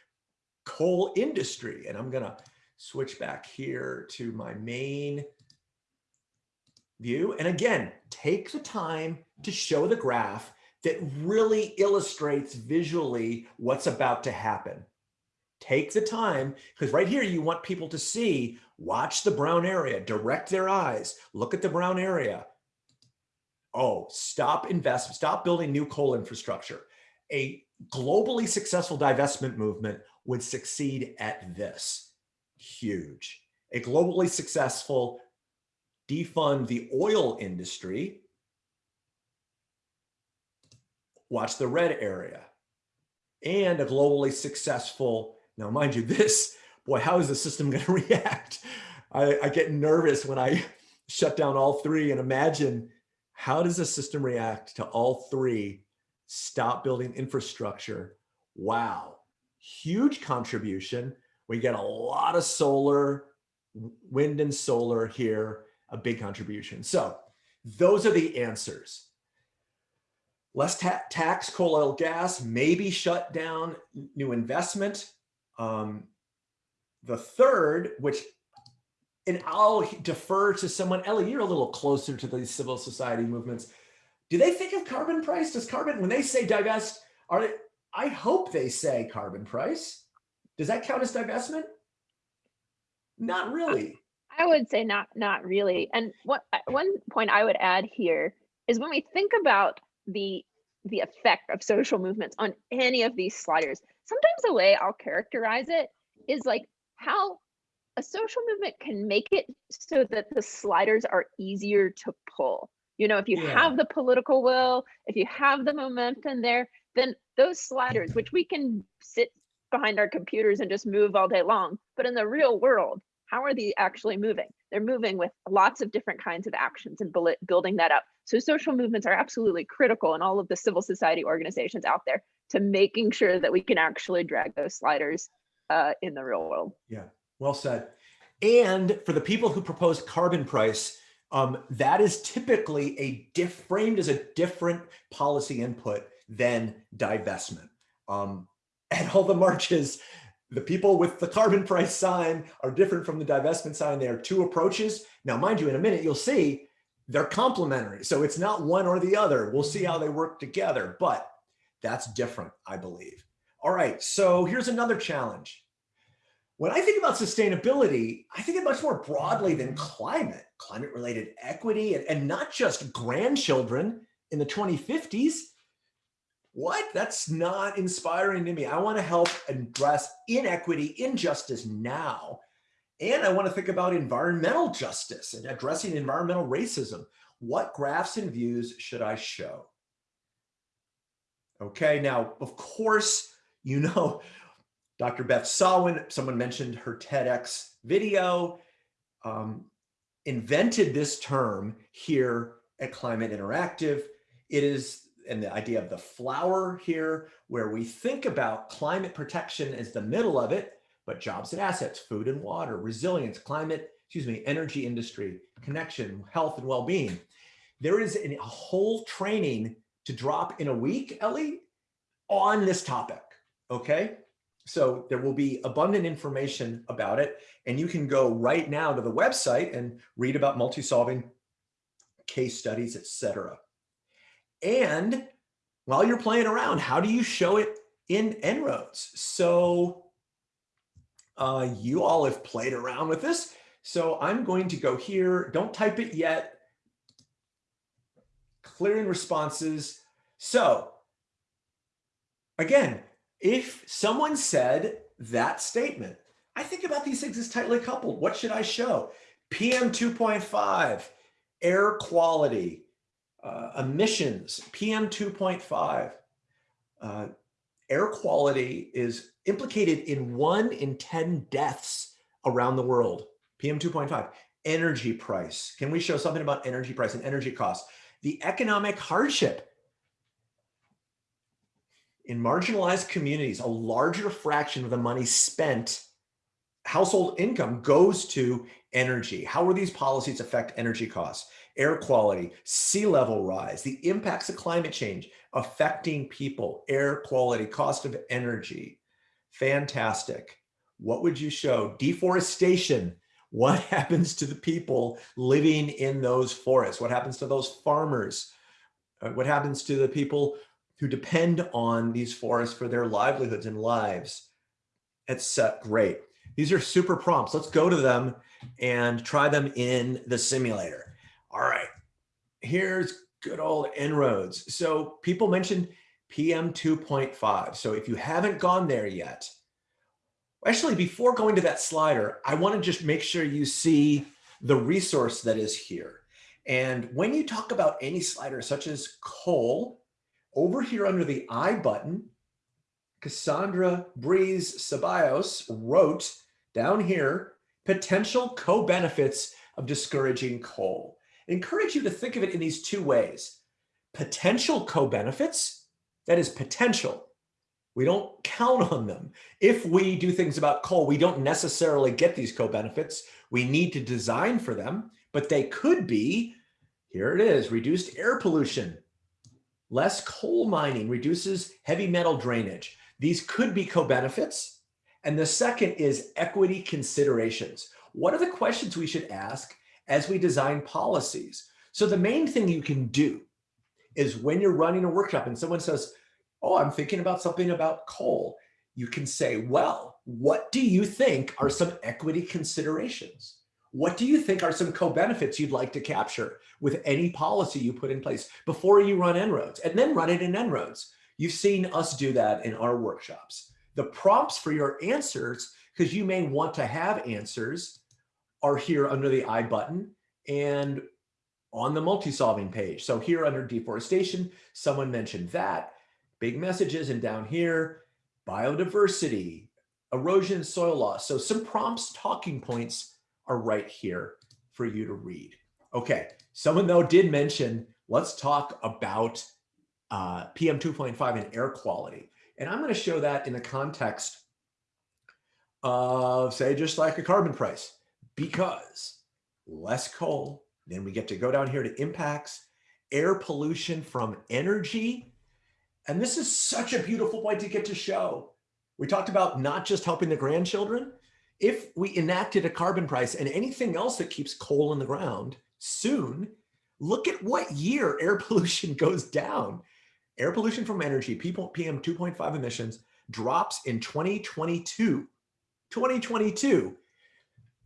coal industry? And I'm going to switch back here to my main view. And again, take the time to show the graph that really illustrates visually what's about to happen. Take the time, because right here you want people to see, watch the brown area, direct their eyes, look at the brown area. Oh, stop invest, stop building new coal infrastructure. A globally successful divestment movement would succeed at this. Huge. A globally successful defund the oil industry. Watch the red area. And a globally successful now, mind you, this, boy, how is the system going to react? I, I get nervous when I shut down all three and imagine how does the system react to all three? Stop building infrastructure. Wow, huge contribution. We get a lot of solar, wind and solar here, a big contribution. So those are the answers. Less ta tax coal oil gas, maybe shut down new investment. Um, the third, which, and I'll defer to someone, Ellie, you're a little closer to these civil society movements. Do they think of carbon price? Does carbon, when they say divest, are they, I hope they say carbon price. Does that count as divestment? Not uh, really. I would say not not really. And what uh, one point I would add here is when we think about the the effect of social movements on any of these sliders, sometimes the way I'll characterize it is like how a social movement can make it so that the sliders are easier to pull. You know, if you Yeah. have the political will, if you have the momentum there, then those sliders, which we can sit behind our computers and just move all day long, but in the real world, how are they actually moving? They're moving with lots of different kinds of actions and building that up. So social movements are absolutely critical in all of the civil society organizations out there to making sure that we can actually drag those sliders uh, in the real world. Yeah, well said. And for the people who propose carbon price, um, that is typically a diff framed as a different policy input than divestment. Um, at all the marches, the people with the carbon price sign are different from the divestment sign. They are two approaches. Now, mind you, in a minute, you'll see they're complementary. So it's not one or the other. We'll see how they work together, but that's different, I believe. All right, so here's another challenge. When I think about sustainability, I think it much more broadly than climate, climate related equity, and, and not just grandchildren in the 2050s. What? That's not inspiring to me. I want to help address inequity, injustice now. And I want to think about environmental justice and addressing environmental racism. What graphs and views should I show? Okay, now, of course, you know, Dr. Beth Sawin, someone mentioned her TEDx video, um, invented this term here at Climate Interactive. It is, and the idea of the flower here, where we think about climate protection as the middle of it, but jobs and assets, food and water, resilience, climate, excuse me, energy industry, connection, health and well-being. There is a whole training to drop in a week, Ellie, on this topic, okay? So there will be abundant information about it, and you can go right now to the website and read about multi-solving case studies, etc. And while you're playing around, how do you show it in En-ROADS? So uh, you all have played around with this. So I'm going to go here. Don't type it yet. Clearing responses. So again, if someone said that statement, I think about these things as tightly coupled. What should I show? PM 2.5, air quality, uh, emissions, PM 2.5. Uh, air quality is implicated in one in 10 deaths around the world. PM 2.5, energy price. Can we show something about energy price and energy costs? The economic hardship in marginalized communities, a larger fraction of the money spent household income goes to energy. How will these policies affect energy costs, air quality, sea level rise, the impacts of climate change affecting people, air quality, cost of energy. Fantastic. What would you show? Deforestation. What happens to the people living in those forests? What happens to those farmers? Uh, what happens to the people who depend on these forests for their livelihoods and lives? It's uh, great. These are super prompts. Let's go to them and try them in the simulator. All right, here's good old En-ROADS. So people mentioned PM 2.5. So if you haven't gone there yet, actually before going to that slider, I want to just make sure you see the resource that is here. And when you talk about any slider such as coal, over here under the I button, Cassandra Breeze Ceballos wrote down here, potential co-benefits of discouraging coal. I encourage you to think of it in these two ways. Potential co-benefits, that is potential. We don't count on them. If we do things about coal, we don't necessarily get these co-benefits. We need to design for them, but they could be, here it is, reduced air pollution, less coal mining, reduces heavy metal drainage. These could be co-benefits. And the second is equity considerations. What are the questions we should ask as we design policies? So the main thing you can do is when you're running a workshop and someone says, oh, I'm thinking about something about coal, you can say, well, what do you think are some equity considerations? What do you think are some co-benefits you'd like to capture with any policy you put in place before you run En-ROADS and then run it in En-ROADS? You've seen us do that in our workshops. The prompts for your answers, because you may want to have answers, are here under the I button and on the multi-solving page. So here under deforestation, someone mentioned that. Big messages and down here, biodiversity, erosion, soil loss. So some prompts, talking points are right here for you to read. Okay, someone though did mention, let's talk about uh, PM 2.5 and air quality. And I'm going to show that in the context of say, just like a carbon price, because less coal, then we get to go down here to impacts, air pollution from energy. And this is such a beautiful point to get to show. We talked about not just helping the grandchildren. If we enacted a carbon price and anything else that keeps coal in the ground soon, look at what year air pollution goes down air pollution from energy, PM 2.5 emissions drops in 2022. 2022.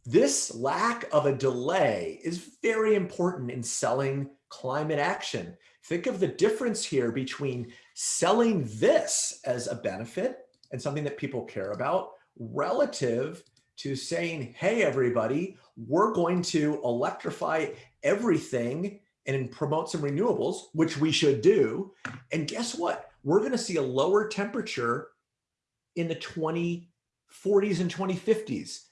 This lack of a delay is very important in selling climate action. Think of the difference here between selling this as a benefit and something that people care about relative to saying, hey, everybody, we're going to electrify everything and promote some renewables, which we should do. And guess what? We're going to see a lower temperature in the 2040s and 2050s.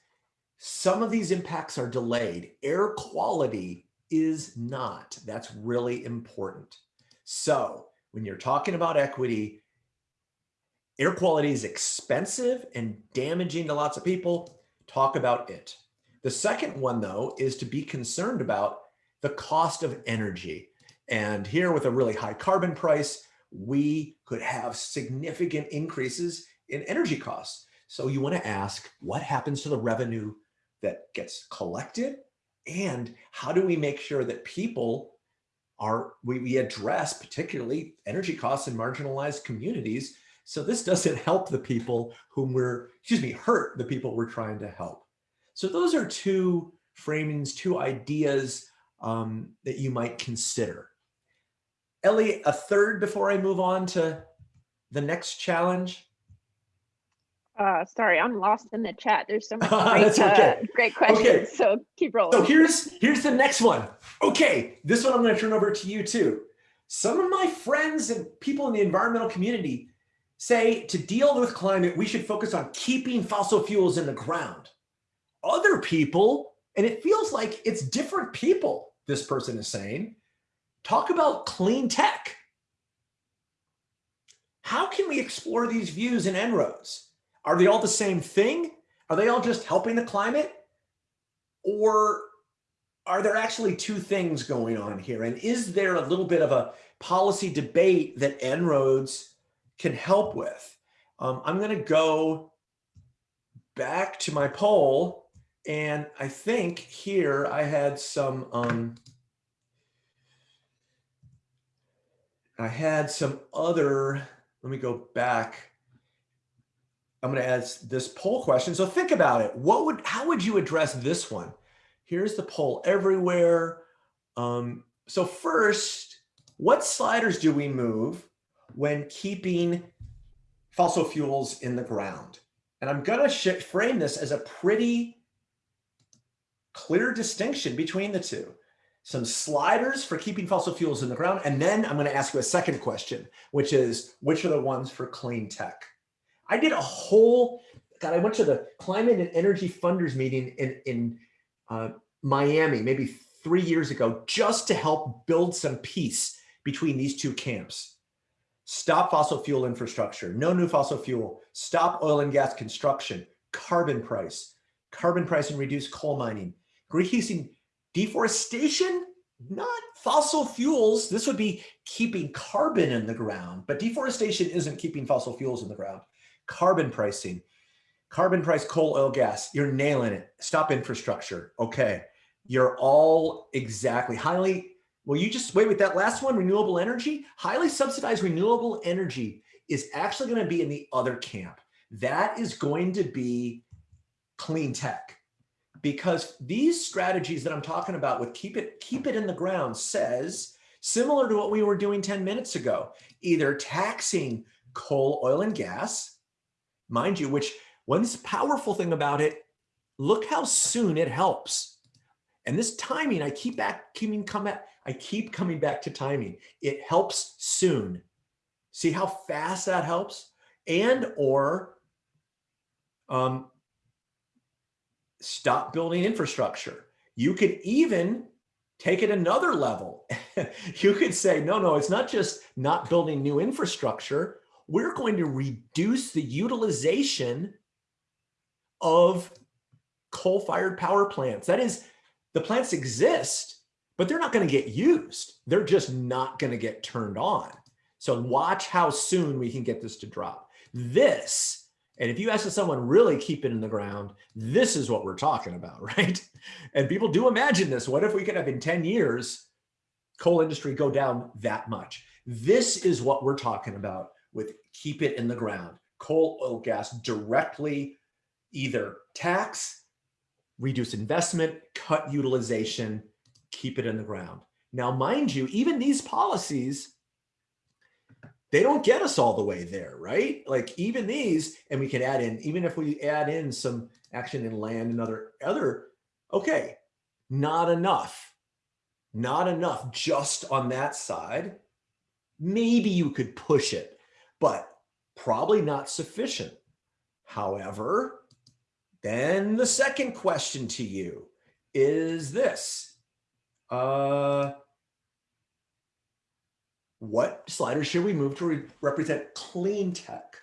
Some of these impacts are delayed. Air quality is not. That's really important. So when you're talking about equity, air quality is expensive and damaging to lots of people. Talk about it. The second one, though, is to be concerned about the cost of energy. And here with a really high carbon price, we could have significant increases in energy costs. So you want to ask what happens to the revenue that gets collected and how do we make sure that people are, we, we address particularly energy costs in marginalized communities. So this doesn't help the people whom we're, excuse me, hurt the people we're trying to help. So those are two framings, two ideas um, that you might consider. Ellie, a third before I move on to the next challenge. Uh, sorry, I'm lost in the chat. There's so many great, okay. uh, great questions. Okay. So keep rolling. So here's here's the next one. Okay, this one I'm going to turn over to you too. Some of my friends and people in the environmental community say to deal with climate, we should focus on keeping fossil fuels in the ground. Other people, and it feels like it's different people, this person is saying. Talk about clean tech. How can we explore these views in En-ROADS? Are they all the same thing? Are they all just helping the climate? Or are there actually two things going on here? And is there a little bit of a policy debate that En-ROADS can help with? Um, I'm going to go back to my poll. And I think here I had some, um, I had some other, let me go back. I'm going to add this poll question. So think about it. What would, how would you address this one? Here's the poll everywhere. Um, so first, what sliders do we move when keeping fossil fuels in the ground? And I'm going to frame this as a pretty clear distinction between the two. Some sliders for keeping fossil fuels in the ground. And then I'm going to ask you a second question, which is which are the ones for clean tech? I did a whole, God, I went to the climate and energy funders meeting in, in uh, Miami, maybe three years ago, just to help build some peace between these two camps. Stop fossil fuel infrastructure, no new fossil fuel, stop oil and gas construction, carbon price, carbon price and reduce coal mining, increasing deforestation, not fossil fuels. This would be keeping carbon in the ground, but deforestation isn't keeping fossil fuels in the ground. Carbon pricing, carbon price, coal, oil, gas, you're nailing it. Stop infrastructure. Okay. You're all exactly highly, well, you just wait with that last one, renewable energy, highly subsidized renewable energy is actually going to be in the other camp. That is going to be clean tech because these strategies that I'm talking about with keep it, keep it in the ground says, similar to what we were doing 10 minutes ago, either taxing coal, oil, and gas, mind you, which one powerful thing about it, look how soon it helps. And this timing, I keep back, keeping come I keep coming back to timing. It helps soon. See how fast that helps? And or um, stop building infrastructure. You could even take it another level. you could say, no, no, it's not just not building new infrastructure. We're going to reduce the utilization of coal-fired power plants. That is, the plants exist, but they're not going to get used. They're just not going to get turned on. So watch how soon we can get this to drop. This, and if you ask someone really keep it in the ground, this is what we're talking about, right? And people do imagine this. What if we could have in 10 years, coal industry go down that much? This is what we're talking about with keep it in the ground. Coal, oil, gas directly either tax reduce investment, cut utilization, keep it in the ground. Now, mind you, even these policies, they don't get us all the way there, right? Like even these, and we can add in, even if we add in some action in land and other, other, okay, not enough, not enough just on that side. Maybe you could push it, but probably not sufficient. However, then the second question to you is this. Uh, what sliders should we move to re represent clean tech?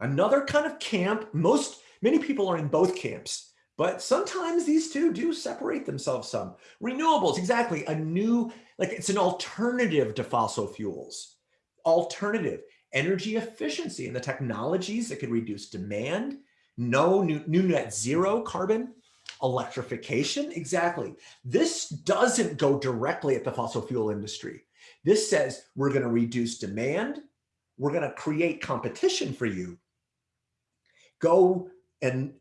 Another kind of camp, most, many people are in both camps, but sometimes these two do separate themselves some. Renewables, exactly, a new, like it's an alternative to fossil fuels. Alternative, energy efficiency and the technologies that can reduce demand no new, new net zero carbon, electrification, exactly. This doesn't go directly at the fossil fuel industry. This says we're going to reduce demand. We're going to create competition for you. Go and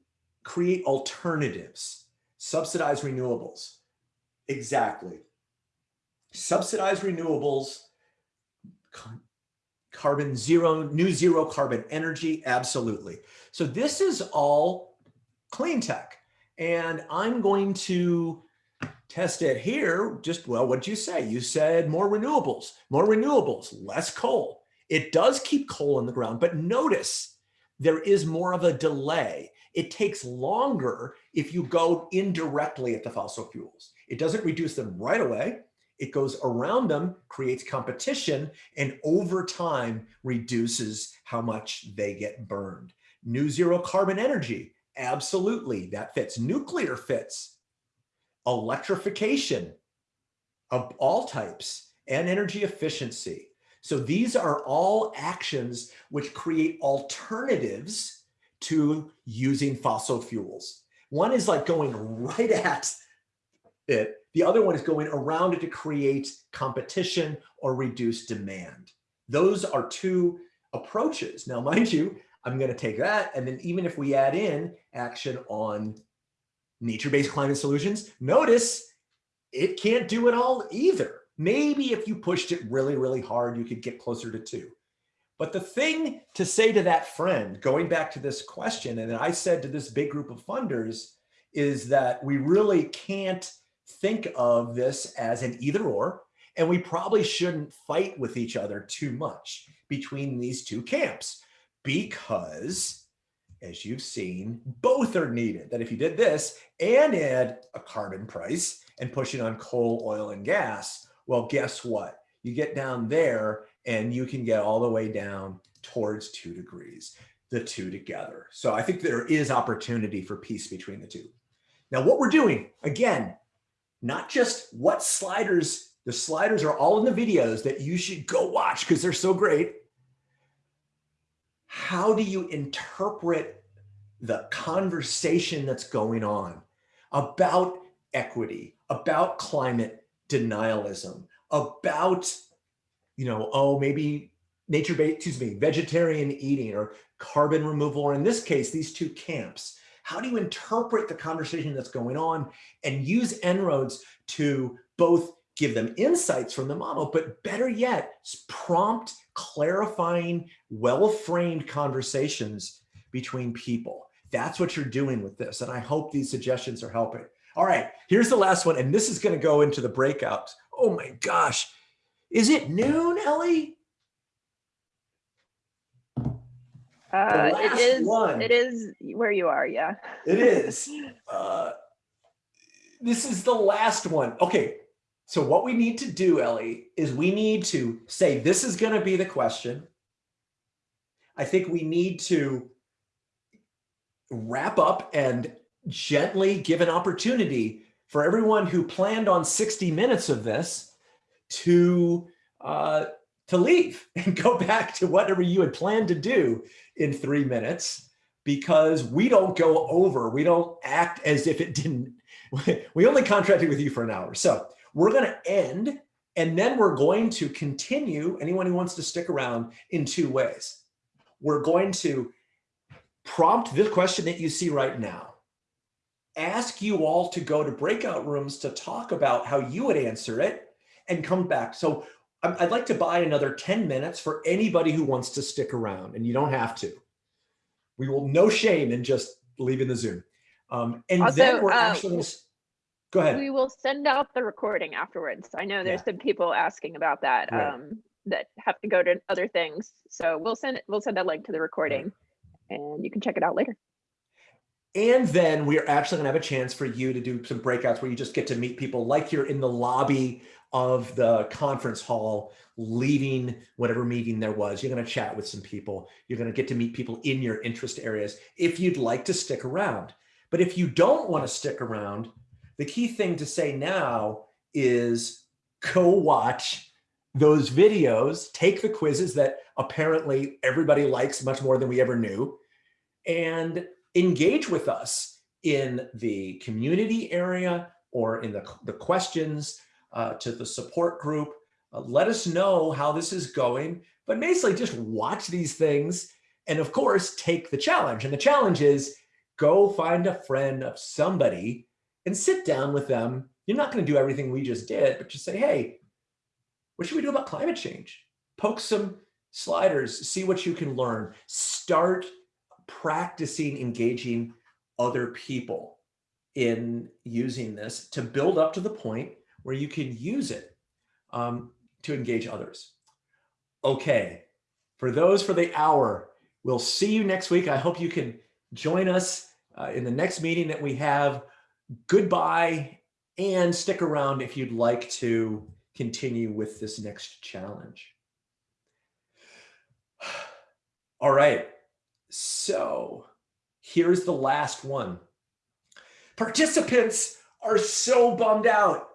create alternatives, subsidize renewables. Exactly. Subsidize renewables, carbon zero, new zero carbon energy, absolutely. So this is all clean tech. And I'm going to test it here. Just, well, what'd you say? You said more renewables, more renewables, less coal. It does keep coal in the ground, but notice there is more of a delay. It takes longer if you go indirectly at the fossil fuels. It doesn't reduce them right away. It goes around them, creates competition, and over time reduces how much they get burned. New zero carbon energy, Absolutely, that fits. Nuclear fits. Electrification of all types and energy efficiency. So these are all actions which create alternatives to using fossil fuels. One is like going right at it. The other one is going around it to create competition or reduce demand. Those are two approaches. Now, mind you, I'm going to take that. And then even if we add in action on nature-based climate solutions, notice it can't do it all either. Maybe if you pushed it really, really hard, you could get closer to two. But the thing to say to that friend, going back to this question, and I said to this big group of funders, is that we really can't think of this as an either or, and we probably shouldn't fight with each other too much between these two camps because as you've seen, both are needed. That if you did this and add a carbon price and push it on coal, oil, and gas, well, guess what? You get down there and you can get all the way down towards two degrees, the two together. So I think there is opportunity for peace between the two. Now, what we're doing, again, not just what sliders, the sliders are all in the videos that you should go watch because they're so great. How do you interpret the conversation that's going on about equity, about climate denialism, about, you know, oh, maybe nature-based, excuse me, vegetarian eating or carbon removal, or in this case, these two camps. How do you interpret the conversation that's going on and use En-ROADS to both give them insights from the model, but better yet, prompt, clarifying, well-framed conversations between people. That's what you're doing with this. And I hope these suggestions are helping. All right, here's the last one. And this is going to go into the breakouts. Oh my gosh. Is it noon, Ellie? Uh, it is, one. it is where you are, yeah. It is. Uh, this is the last one. Okay, so what we need to do, Ellie, is we need to say this is going to be the question. I think we need to wrap up and gently give an opportunity for everyone who planned on 60 minutes of this to uh, to leave and go back to whatever you had planned to do in three minutes because we don't go over, we don't act as if it didn't, we only contracted with you for an hour. So we're gonna end and then we're going to continue, anyone who wants to stick around in two ways. We're going to prompt this question that you see right now ask you all to go to breakout rooms to talk about how you would answer it and come back. So I'd like to buy another 10 minutes for anybody who wants to stick around and you don't have to. We will no shame in just leaving the Zoom. Um, and Also, then we're uh, actually go ahead. We will send out the recording afterwards. I know there's Yeah. some people asking about that, Right. um, that have to go to other things. So we'll send it, we'll send a link to the recording and you can check it out later. And then we're actually gonna have a chance for you to do some breakouts where you just get to meet people like you're in the lobby of the conference hall, leaving whatever meeting there was. You're gonna chat with some people. You're gonna get to meet people in your interest areas if you'd like to stick around. But if you don't wanna stick around, the key thing to say now is go watch those videos, take the quizzes that apparently everybody likes much more than we ever knew, and engage with us in the community area or in the, the questions uh, to the support group. Uh, let us know how this is going, but basically just watch these things and of course take the challenge. And the challenge is go find a friend of somebody and sit down with them. You're not going to do everything we just did, but just say, hey, what should we do about climate change? Poke some sliders, see what you can learn. Start practicing engaging other people in using this to build up to the point where you can use it um, to engage others. Okay, for those for the hour, we'll see you next week. I hope you can join us uh, in the next meeting that we have. Goodbye and stick around if you'd like to continue with this next challenge. All right. So Here's the last one. Participants are so bummed out.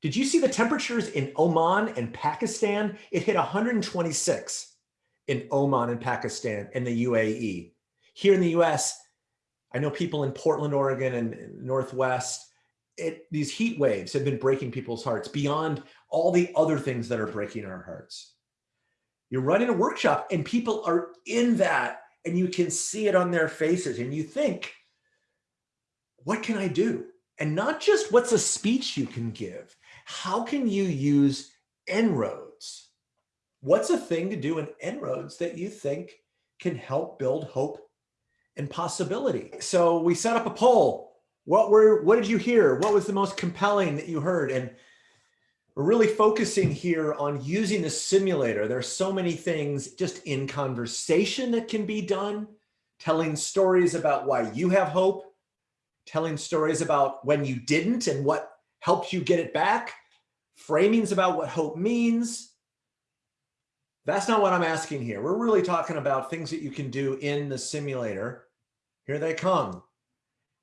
Did you see the temperatures in Oman and Pakistan? It hit 126 in Oman and Pakistan and the UAE. Here in the US, I know people in Portland, Oregon and Northwest, it, these heat waves have been breaking people's hearts beyond all the other things that are breaking our hearts. You're running a workshop and people are in that and you can see it on their faces and you think, what can I do? And not just what's a speech you can give, how can you use En-ROADS? What's a thing to do in En-ROADS that you think can help build hope and possibility? So we set up a poll. What were, what did you hear? What was the most compelling that you heard? And we're really focusing here on using the simulator. There's so many things just in conversation that can be done, telling stories about why you have hope, telling stories about when you didn't and what helped you get it back, framings about what hope means. That's not what I'm asking here. We're really talking about things that you can do in the simulator. Here they come.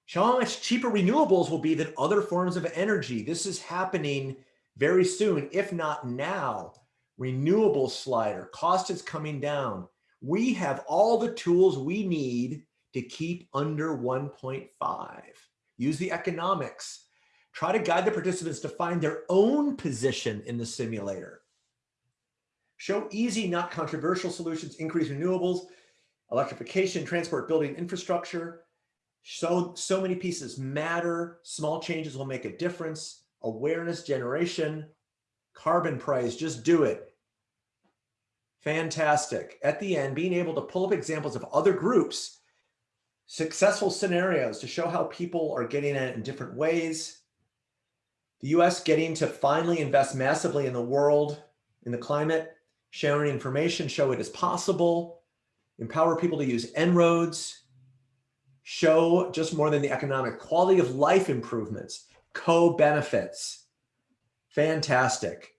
Show how much cheaper renewables will be than other forms of energy. This is happening very soon, if not now, renewable slider, cost is coming down. We have all the tools we need to keep under 1.5. Use the economics. Try to guide the participants to find their own position in the simulator. Show easy, not controversial solutions, increase renewables, electrification, transport, building infrastructure. So, so many pieces matter. Small changes will make a difference awareness generation, carbon price, just do it. Fantastic. At the end, being able to pull up examples of other groups, successful scenarios to show how people are getting at it in different ways. The US getting to finally invest massively in the world, in the climate, sharing information, show it is possible, empower people to use En-ROADS, show just more than the economic quality of life improvements, co-benefits. Fantastic.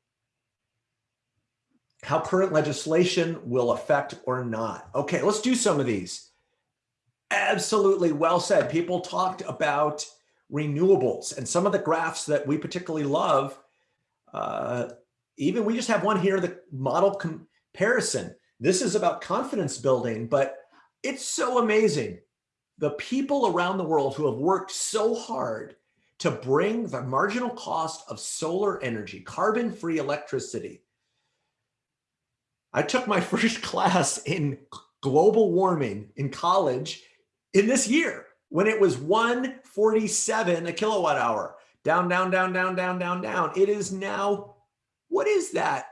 How current legislation will affect or not. Okay, let's do some of these. Absolutely well said. People talked about renewables and some of the graphs that we particularly love. Uh, even we just have one here, the model comparison. This is about confidence building, but it's so amazing. The people around the world who have worked so hard to bring the marginal cost of solar energy, carbon-free electricity. I took my first class in global warming in college in this year when it was 147 a kilowatt hour. Down, down, down, down, down, down, down. It is now, what is that?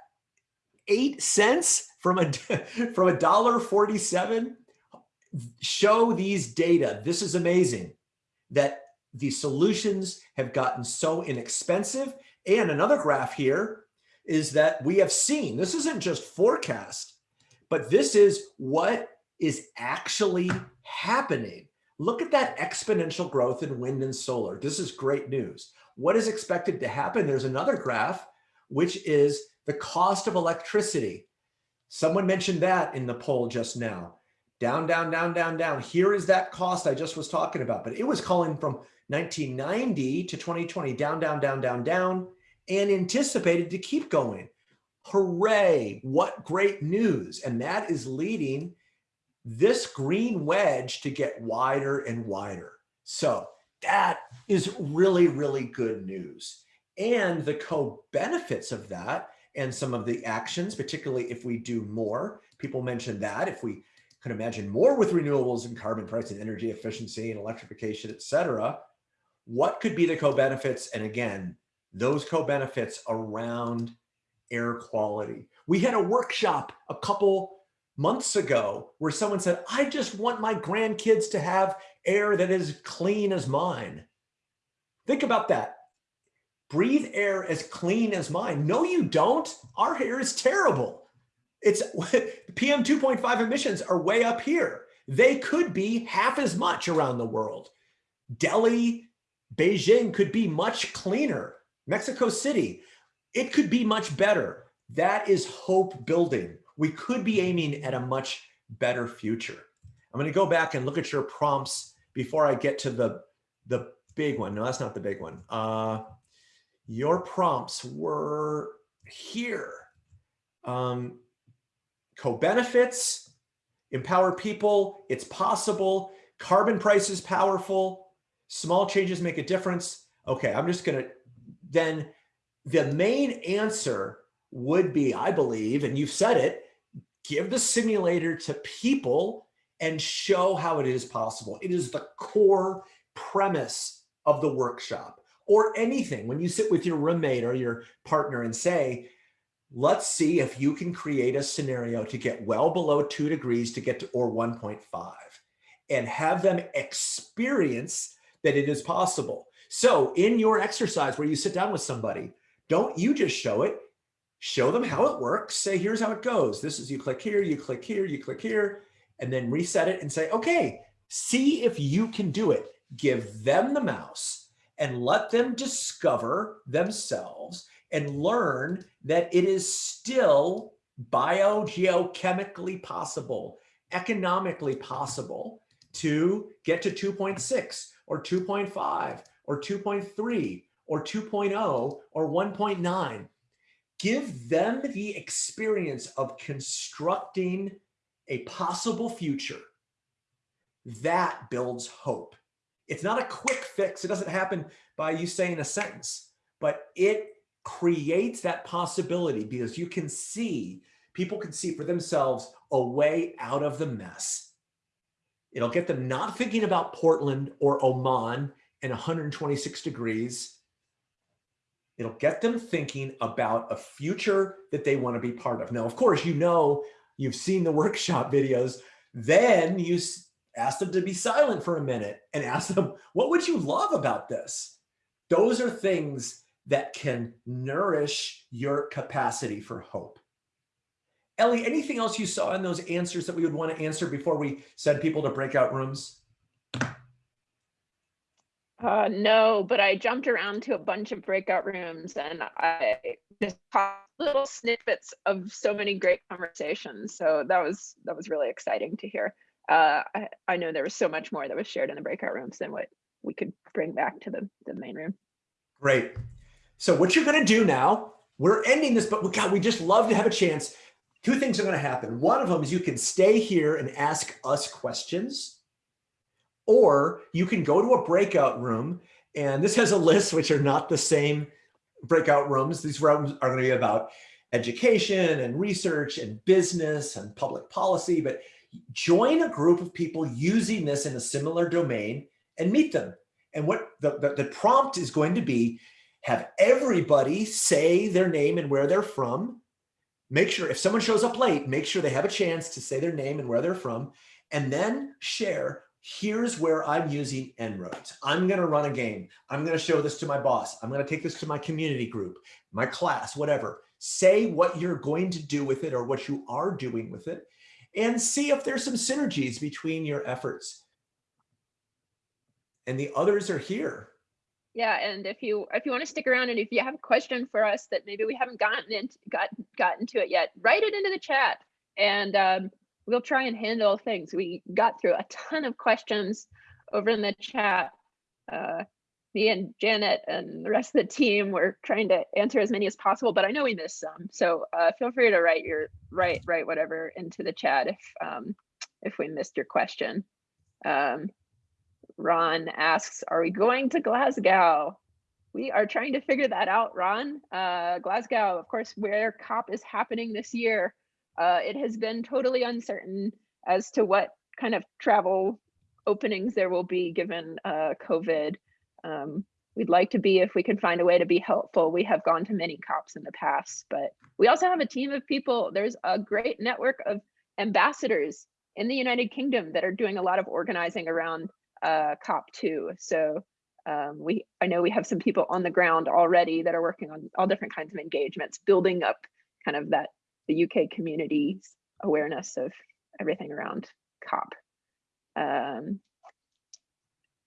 Eight cents from a from a dollar 47. Show these data. This is amazing that the solutions have gotten so inexpensive. And another graph here is that we have seen, this isn't just forecast, but this is what is actually happening. Look at that exponential growth in wind and solar. This is great news. What is expected to happen? There's another graph, which is the cost of electricity. Someone mentioned that in the poll just now. Down, down, down, down, down. Here is that cost I just was talking about, but it was calling from 1990 to 2020, down, down, down, down, down, and anticipated to keep going. Hooray, what great news. And that is leading this green wedge to get wider and wider. So that is really, really good news. And the co-benefits of that and some of the actions, particularly if we do more, people mentioned that if we could imagine more with renewables and carbon price and energy efficiency and electrification, et cetera, what could be the co-benefits? And again, those co-benefits around air quality. We had a workshop a couple months ago where someone said, I just want my grandkids to have air that is clean as mine. Think about that. Breathe air as clean as mine. No, you don't. Our air is terrible. It's PM 2.5 emissions are way up here. They could be half as much around the world. Delhi, Beijing could be much cleaner. Mexico City, it could be much better. That is hope building. We could be aiming at a much better future. I'm going to go back and look at your prompts before I get to the, the big one. No, that's not the big one. Uh, your prompts were here. Um, co-benefits, empower people, it's possible, carbon price is powerful, small changes make a difference. Okay, I'm just gonna, then the main answer would be, I believe, and you've said it, give the simulator to people and show how it is possible. It is the core premise of the workshop or anything. When you sit with your roommate or your partner and say, let's see if you can create a scenario to get well below two degrees to get to or 1.5 and have them experience that it is possible. So in your exercise where you sit down with somebody, don't you just show it, show them how it works. Say, here's how it goes. This is you click here, you click here, you click here, and then reset it and say, okay, see if you can do it. Give them the mouse and let them discover themselves and learn that it is still biogeochemically possible, economically possible to get to 2.6 or 2.5 or 2.3 or 2.0 or 1.9. Give them the experience of constructing a possible future. That builds hope. It's not a quick fix. It doesn't happen by you saying a sentence, but it creates that possibility because you can see, people can see for themselves a way out of the mess. It'll get them not thinking about Portland or Oman and 126 degrees. It'll get them thinking about a future that they want to be part of. Now, of course, you know, you've seen the workshop videos, then you ask them to be silent for a minute and ask them, what would you love about this? Those are things that can nourish your capacity for hope. Ellie, anything else you saw in those answers that we would want to answer before we send people to breakout rooms? Uh, no, but I jumped around to a bunch of breakout rooms and I just caught little snippets of so many great conversations. So that was that was really exciting to hear. Uh, I, I know there was so much more that was shared in the breakout rooms than what we could bring back to the, the main room. Great. So what you're going to do now, we're ending this, but God, we just love to have a chance. Two things are going to happen. One of them is you can stay here and ask us questions, or you can go to a breakout room. And this has a list, which are not the same breakout rooms. These rooms are going to be about education and research and business and public policy, but join a group of people using this in a similar domain and meet them. And what the, the, the prompt is going to be, have everybody say their name and where they're from. Make sure if someone shows up late, make sure they have a chance to say their name and where they're from, and then share, here's where I'm using En-ROADS. I'm gonna run a game. I'm gonna show this to my boss. I'm gonna take this to my community group, my class, whatever. Say what you're going to do with it or what you are doing with it, and see if there's some synergies between your efforts. And the others are here. Yeah, and if you if you want to stick around and if you have a question for us that maybe we haven't gotten into got gotten to it yet, write it into the chat and um, we'll try and handle things. We got through a ton of questions over in the chat. Uh, me and Janet and the rest of the team were trying to answer as many as possible, but I know we missed some. So uh, feel free to write your write write whatever into the chat if um, if we missed your question. Um, Ron asks, "Are we going to Glasgow?" We are trying to figure that out, Ron. Uh, Glasgow, of course, where COP is happening this year. Uh, it has been totally uncertain as to what kind of travel openings there will be given uh, COVID. Um, we'd like to be if we can find a way to be helpful. We have gone to many COPs in the past, but we also have a team of people. There's a great network of ambassadors in the United Kingdom that are doing a lot of organizing around uh, COP2. So um, we, I know we have some people on the ground already that are working on all different kinds of engagements, building up kind of that the UK community's awareness of everything around COP. Um,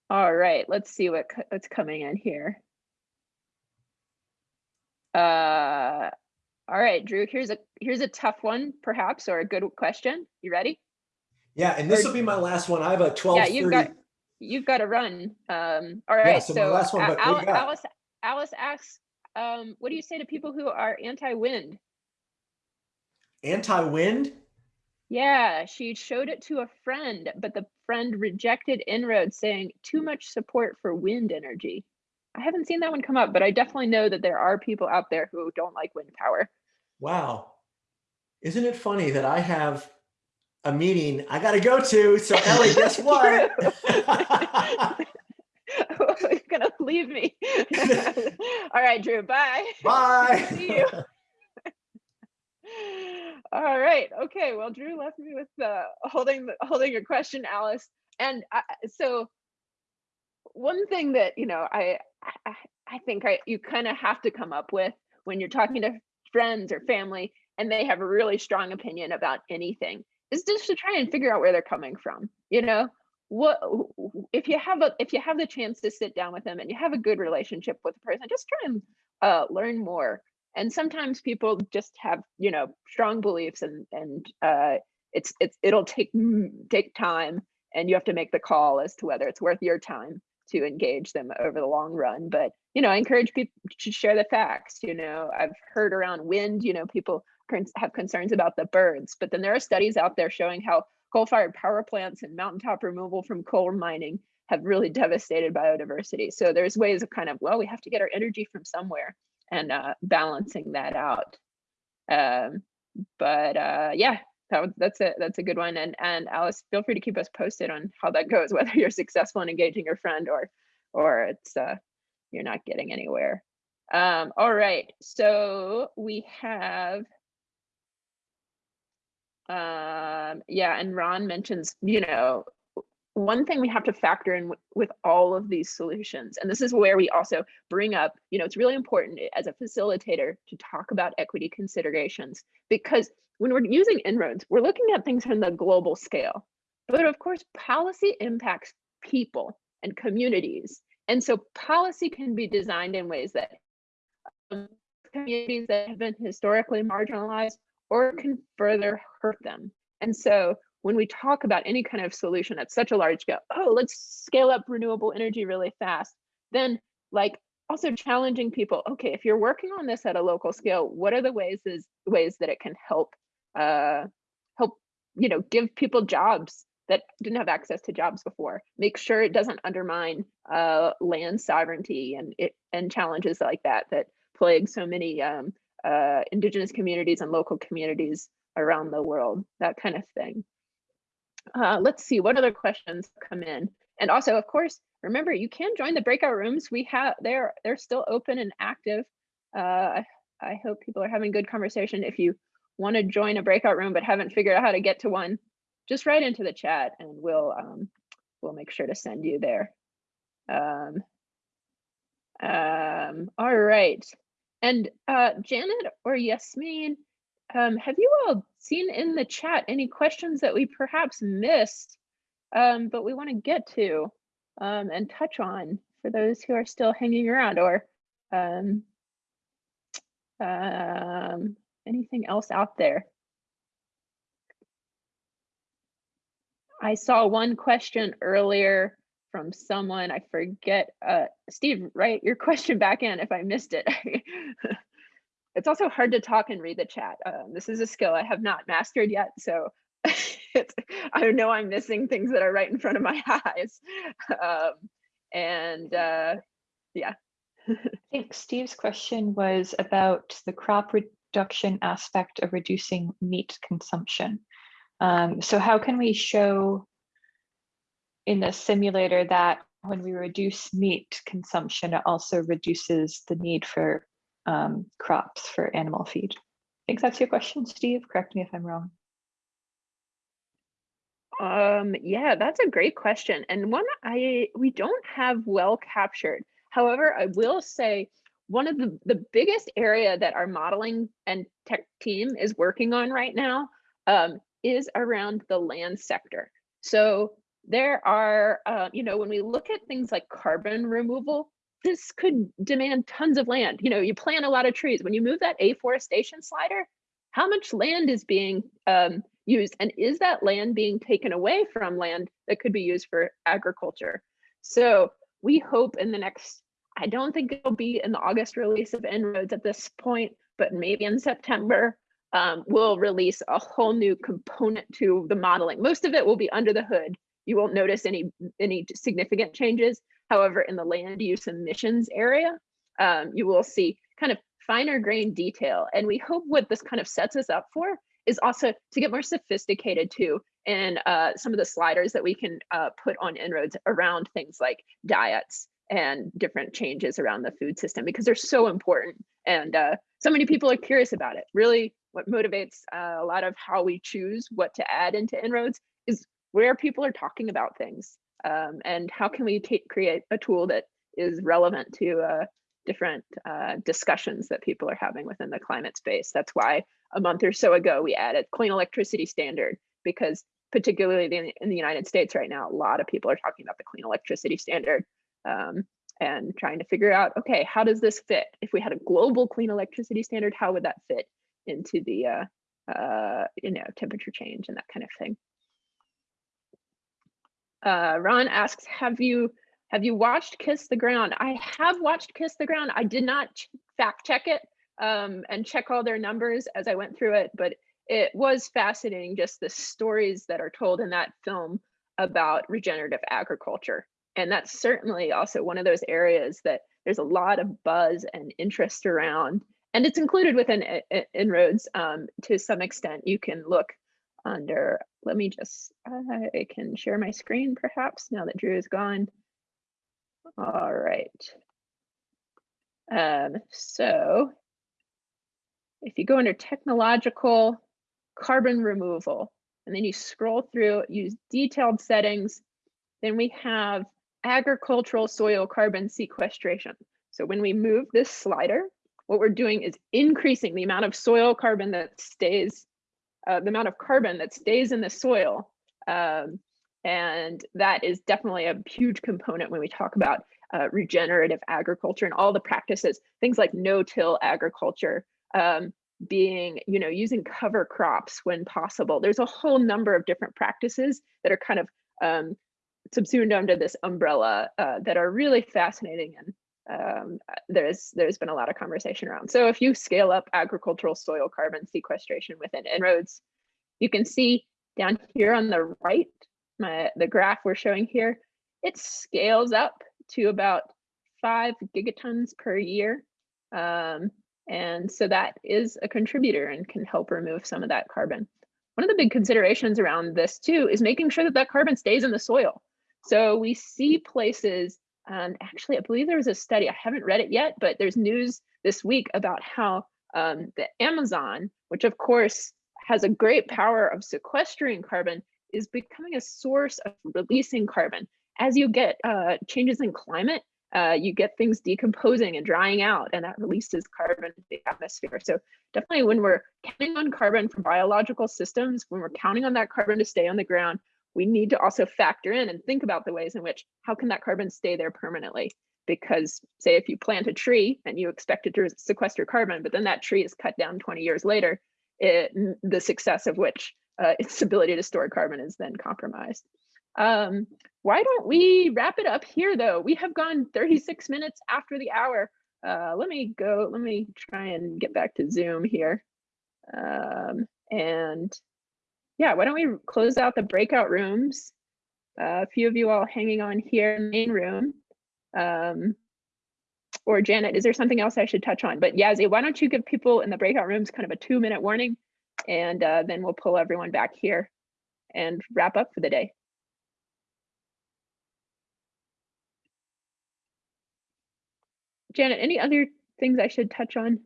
all right, let's see what what's coming in here. Uh, all right, Drew, here's a here's a tough one, perhaps, or a good question. You ready? Yeah, and this will be my last one. I have a twelve Yeah, you've got, you've got to run. Um, all Yeah, right, so my so last one, but what Al- Alice, Alice asks, um, what do you say to people who are anti-wind? Anti-wind? Yeah, she showed it to a friend, but the friend rejected En-ROADS saying too much support for wind energy. I haven't seen that one come up, but I definitely know that there are people out there who don't like wind power. Wow. Isn't it funny that I have a meeting I gotta go to? So Ellie, guess what? You're gonna leave me. All right, Drew, bye. Bye. See you. All right. Okay. Well, Drew left me with holding the, holding your question, Alice. And I, so, one thing that you know, I I, I think I you kind of have to come up with when you're talking to friends or family, and they have a really strong opinion about anything, is just to try and figure out where they're coming from. You know, what if you have a if you have the chance to sit down with them and you have a good relationship with the person, just try and uh, learn more and sometimes people just have you know strong beliefs and and uh it's it's it'll take mm, take time and you have to make the call as to whether it's worth your time to engage them over the long run. But you know i encourage people to share the facts you know. I've heard around wind you know people have concerns about the birds but then there are studies out there showing how coal-fired power plants and mountaintop removal from coal mining have really devastated biodiversity. So there's ways of kind of well we have to get our energy from somewhere and uh, balancing that out. Um, but uh, yeah, that, that's a that's a good one. And and Alice, feel free to keep us posted on how that goes, whether you're successful in engaging your friend or or it's uh, you're not getting anywhere. Um, all right, so we have. Um, yeah, and Ron mentions, you know, one thing we have to factor in with all of these solutions, and this is where we also bring up, you know, it's really important as a facilitator to talk about equity considerations because when we're using En-ROADS, we're looking at things from the global scale. But of course, policy impacts people and communities. And so policy can be designed in ways that um, communities that have been historically marginalized or can further hurt them. And so when we talk about any kind of solution at such a large scale, oh, let's scale up renewable energy really fast, then like also challenging people, okay, if you're working on this at a local scale, what are the ways is ways that it can help uh help, you know, give people jobs that didn't have access to jobs before. Make sure it doesn't undermine uh land sovereignty and it and challenges like that that plague so many um uh indigenous communities and local communities around the world, that kind of thing. Uh, let's see what other questions come in. And also, of course, remember you can join the breakout rooms. We have they're they're still open and active. Uh, I, hope people are having good conversation. If you want to join a breakout room but haven't figured out how to get to one, just write into the chat and we'll um, we'll make sure to send you there. Um, um, all right. And uh, Janet or Yasmin, um, have you all seen in the chat any questions that we perhaps missed, um, but we want to get to um, and touch on for those who are still hanging around or um, um, anything else out there? I saw one question earlier from someone, I forget, uh, Steve, write your question back in if I missed it. it's also hard to talk and read the chat. Um, this is a skill I have not mastered yet, so I know I'm missing things that are right in front of my eyes. Um, and uh, yeah, I think Steve's question was about the crop reduction aspect of reducing meat consumption. Um, so how can we show in the simulator that when we reduce meat consumption, it also reduces the need for um, crops for animal feed? I think that's your question, Steve. Correct me if I'm wrong. Um, yeah, that's a great question and one I we don't have well captured. However, I will say one of the, the biggest area that our modeling and tech team is working on right now um, is around the land sector. So there are, uh, you know, when we look at things like carbon removal, this could demand tons of land. You know, you plant a lot of trees. When you move that afforestation slider, how much land is being um, used? And is that land being taken away from land that could be used for agriculture? So we hope in the next, I don't think it'll be in the August release of En-ROADS at this point, but maybe in September, um, we'll release a whole new component to the modeling. Most of it will be under the hood. You won't notice any, any significant changes. However, in the land use emissions area, um, you will see kind of finer grain detail. And we hope what this kind of sets us up for is also to get more sophisticated too and uh, some of the sliders that we can uh, put on En-ROADS around things like diets and different changes around the food system because they're so important and uh, so many people are curious about it. Really what motivates uh, a lot of how we choose what to add into En-ROADS is where people are talking about things um, and how can we create a tool that is relevant to uh, different uh, discussions that people are having within the climate space. That's why a month or so ago we added clean electricity standard because particularly in, in the United States right now, a lot of people are talking about the clean electricity standard um, and trying to figure out, okay, how does this fit? If we had a global clean electricity standard, how would that fit into the uh, uh, you know temperature change and that kind of thing? Uh, Ron asks, have you have you watched Kiss the Ground? I have watched Kiss the Ground. I did not fact check it um, and check all their numbers as I went through it, but it was fascinating just the stories that are told in that film about regenerative agriculture. And that's certainly also one of those areas that there's a lot of buzz and interest around. And it's included within En-ROADS um, to some extent. You can look under, let me just, I can share my screen perhaps now that Drew is gone. All right. Um, so if you go under technological carbon removal, and then you scroll through, use detailed settings, then we have agricultural soil carbon sequestration. So when we move this slider, what we're doing is increasing the amount of soil carbon that stays, uh, the amount of carbon that stays in the soil. Um, and that is definitely a huge component when we talk about uh, regenerative agriculture and all the practices, things like no-till agriculture, um, being, you know, using cover crops when possible. There's a whole number of different practices that are kind of um, subsumed under this umbrella uh, that are really fascinating and um, there's there's been a lot of conversation around. So if you scale up agricultural soil carbon sequestration within En-ROADS, you can see down here on the right, my the graph we're showing here, it scales up to about five gigatons per year. Um, and so that is a contributor and can help remove some of that carbon. One of the big considerations around this too is making sure that that carbon stays in the soil. So we see places, um, actually, I believe there was a study, I haven't read it yet, but there's news this week about how um, the Amazon, which of course has a great power of sequestering carbon, is becoming a source of releasing carbon. As you get uh, changes in climate, uh, you get things decomposing and drying out and that releases carbon into the atmosphere. So definitely when we're counting on carbon from biological systems, when we're counting on that carbon to stay on the ground, we need to also factor in and think about the ways in which, how can that carbon stay there permanently? Because say if you plant a tree and you expect it to sequester carbon, but then that tree is cut down 20 years later, it, the success of which uh, its ability to store carbon is then compromised. Um, why don't we wrap it up here though? We have gone 36 minutes after the hour. Uh, let me go, let me try and get back to Zoom here. Um, and yeah, why don't we close out the breakout rooms? Uh, a few of you all hanging on here in the main room. Um, or Janet, is there something else I should touch on? But Yazzie, why don't you give people in the breakout rooms kind of a two minute warning and uh, then we'll pull everyone back here and wrap up for the day. Janet, any other things I should touch on? I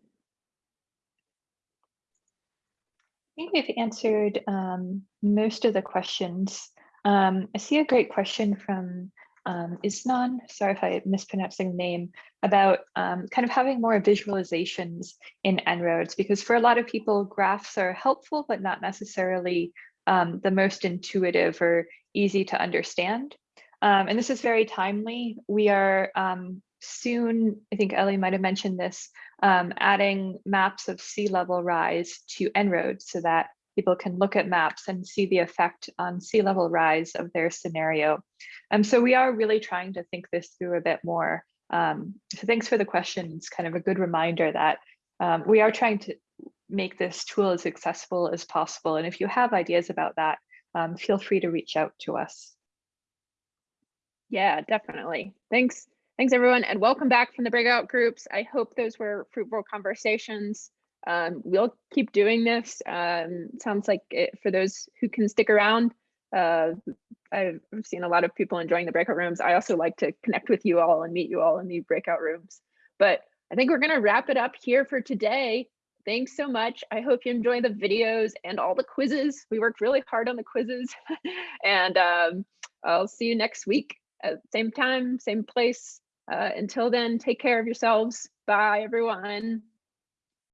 think we've answered um, most of the questions. Um, I see a great question from um, Isnan, sorry if I'm mispronouncing the name, about um, kind of having more visualizations in En-ROADS, because for a lot of people, graphs are helpful, but not necessarily um, the most intuitive or easy to understand. Um, and this is very timely. We are um, soon, I think Ellie might have mentioned this, um, adding maps of sea level rise to En-ROADS so that people can look at maps and see the effect on sea level rise of their scenario. Um, so we are really trying to think this through a bit more. Um, so thanks for the question. It's kind of a good reminder that um, we are trying to make this tool as accessible as possible. And if you have ideas about that, um, feel free to reach out to us. Yeah, definitely. Thanks. Thanks, everyone. And welcome back from the breakout groups. I hope those were fruitful conversations. Um, we'll keep doing this. Um, sounds like it, for those who can stick around, uh, I've seen a lot of people enjoying the breakout rooms. I also like to connect with you all and meet you all in the breakout rooms. But I think we're going to wrap it up here for today. Thanks so much. I hope you enjoy the videos and all the quizzes. We worked really hard on the quizzes. and um, I'll see you next week at same time, same place. Uh, until then, take care of yourselves. Bye, everyone.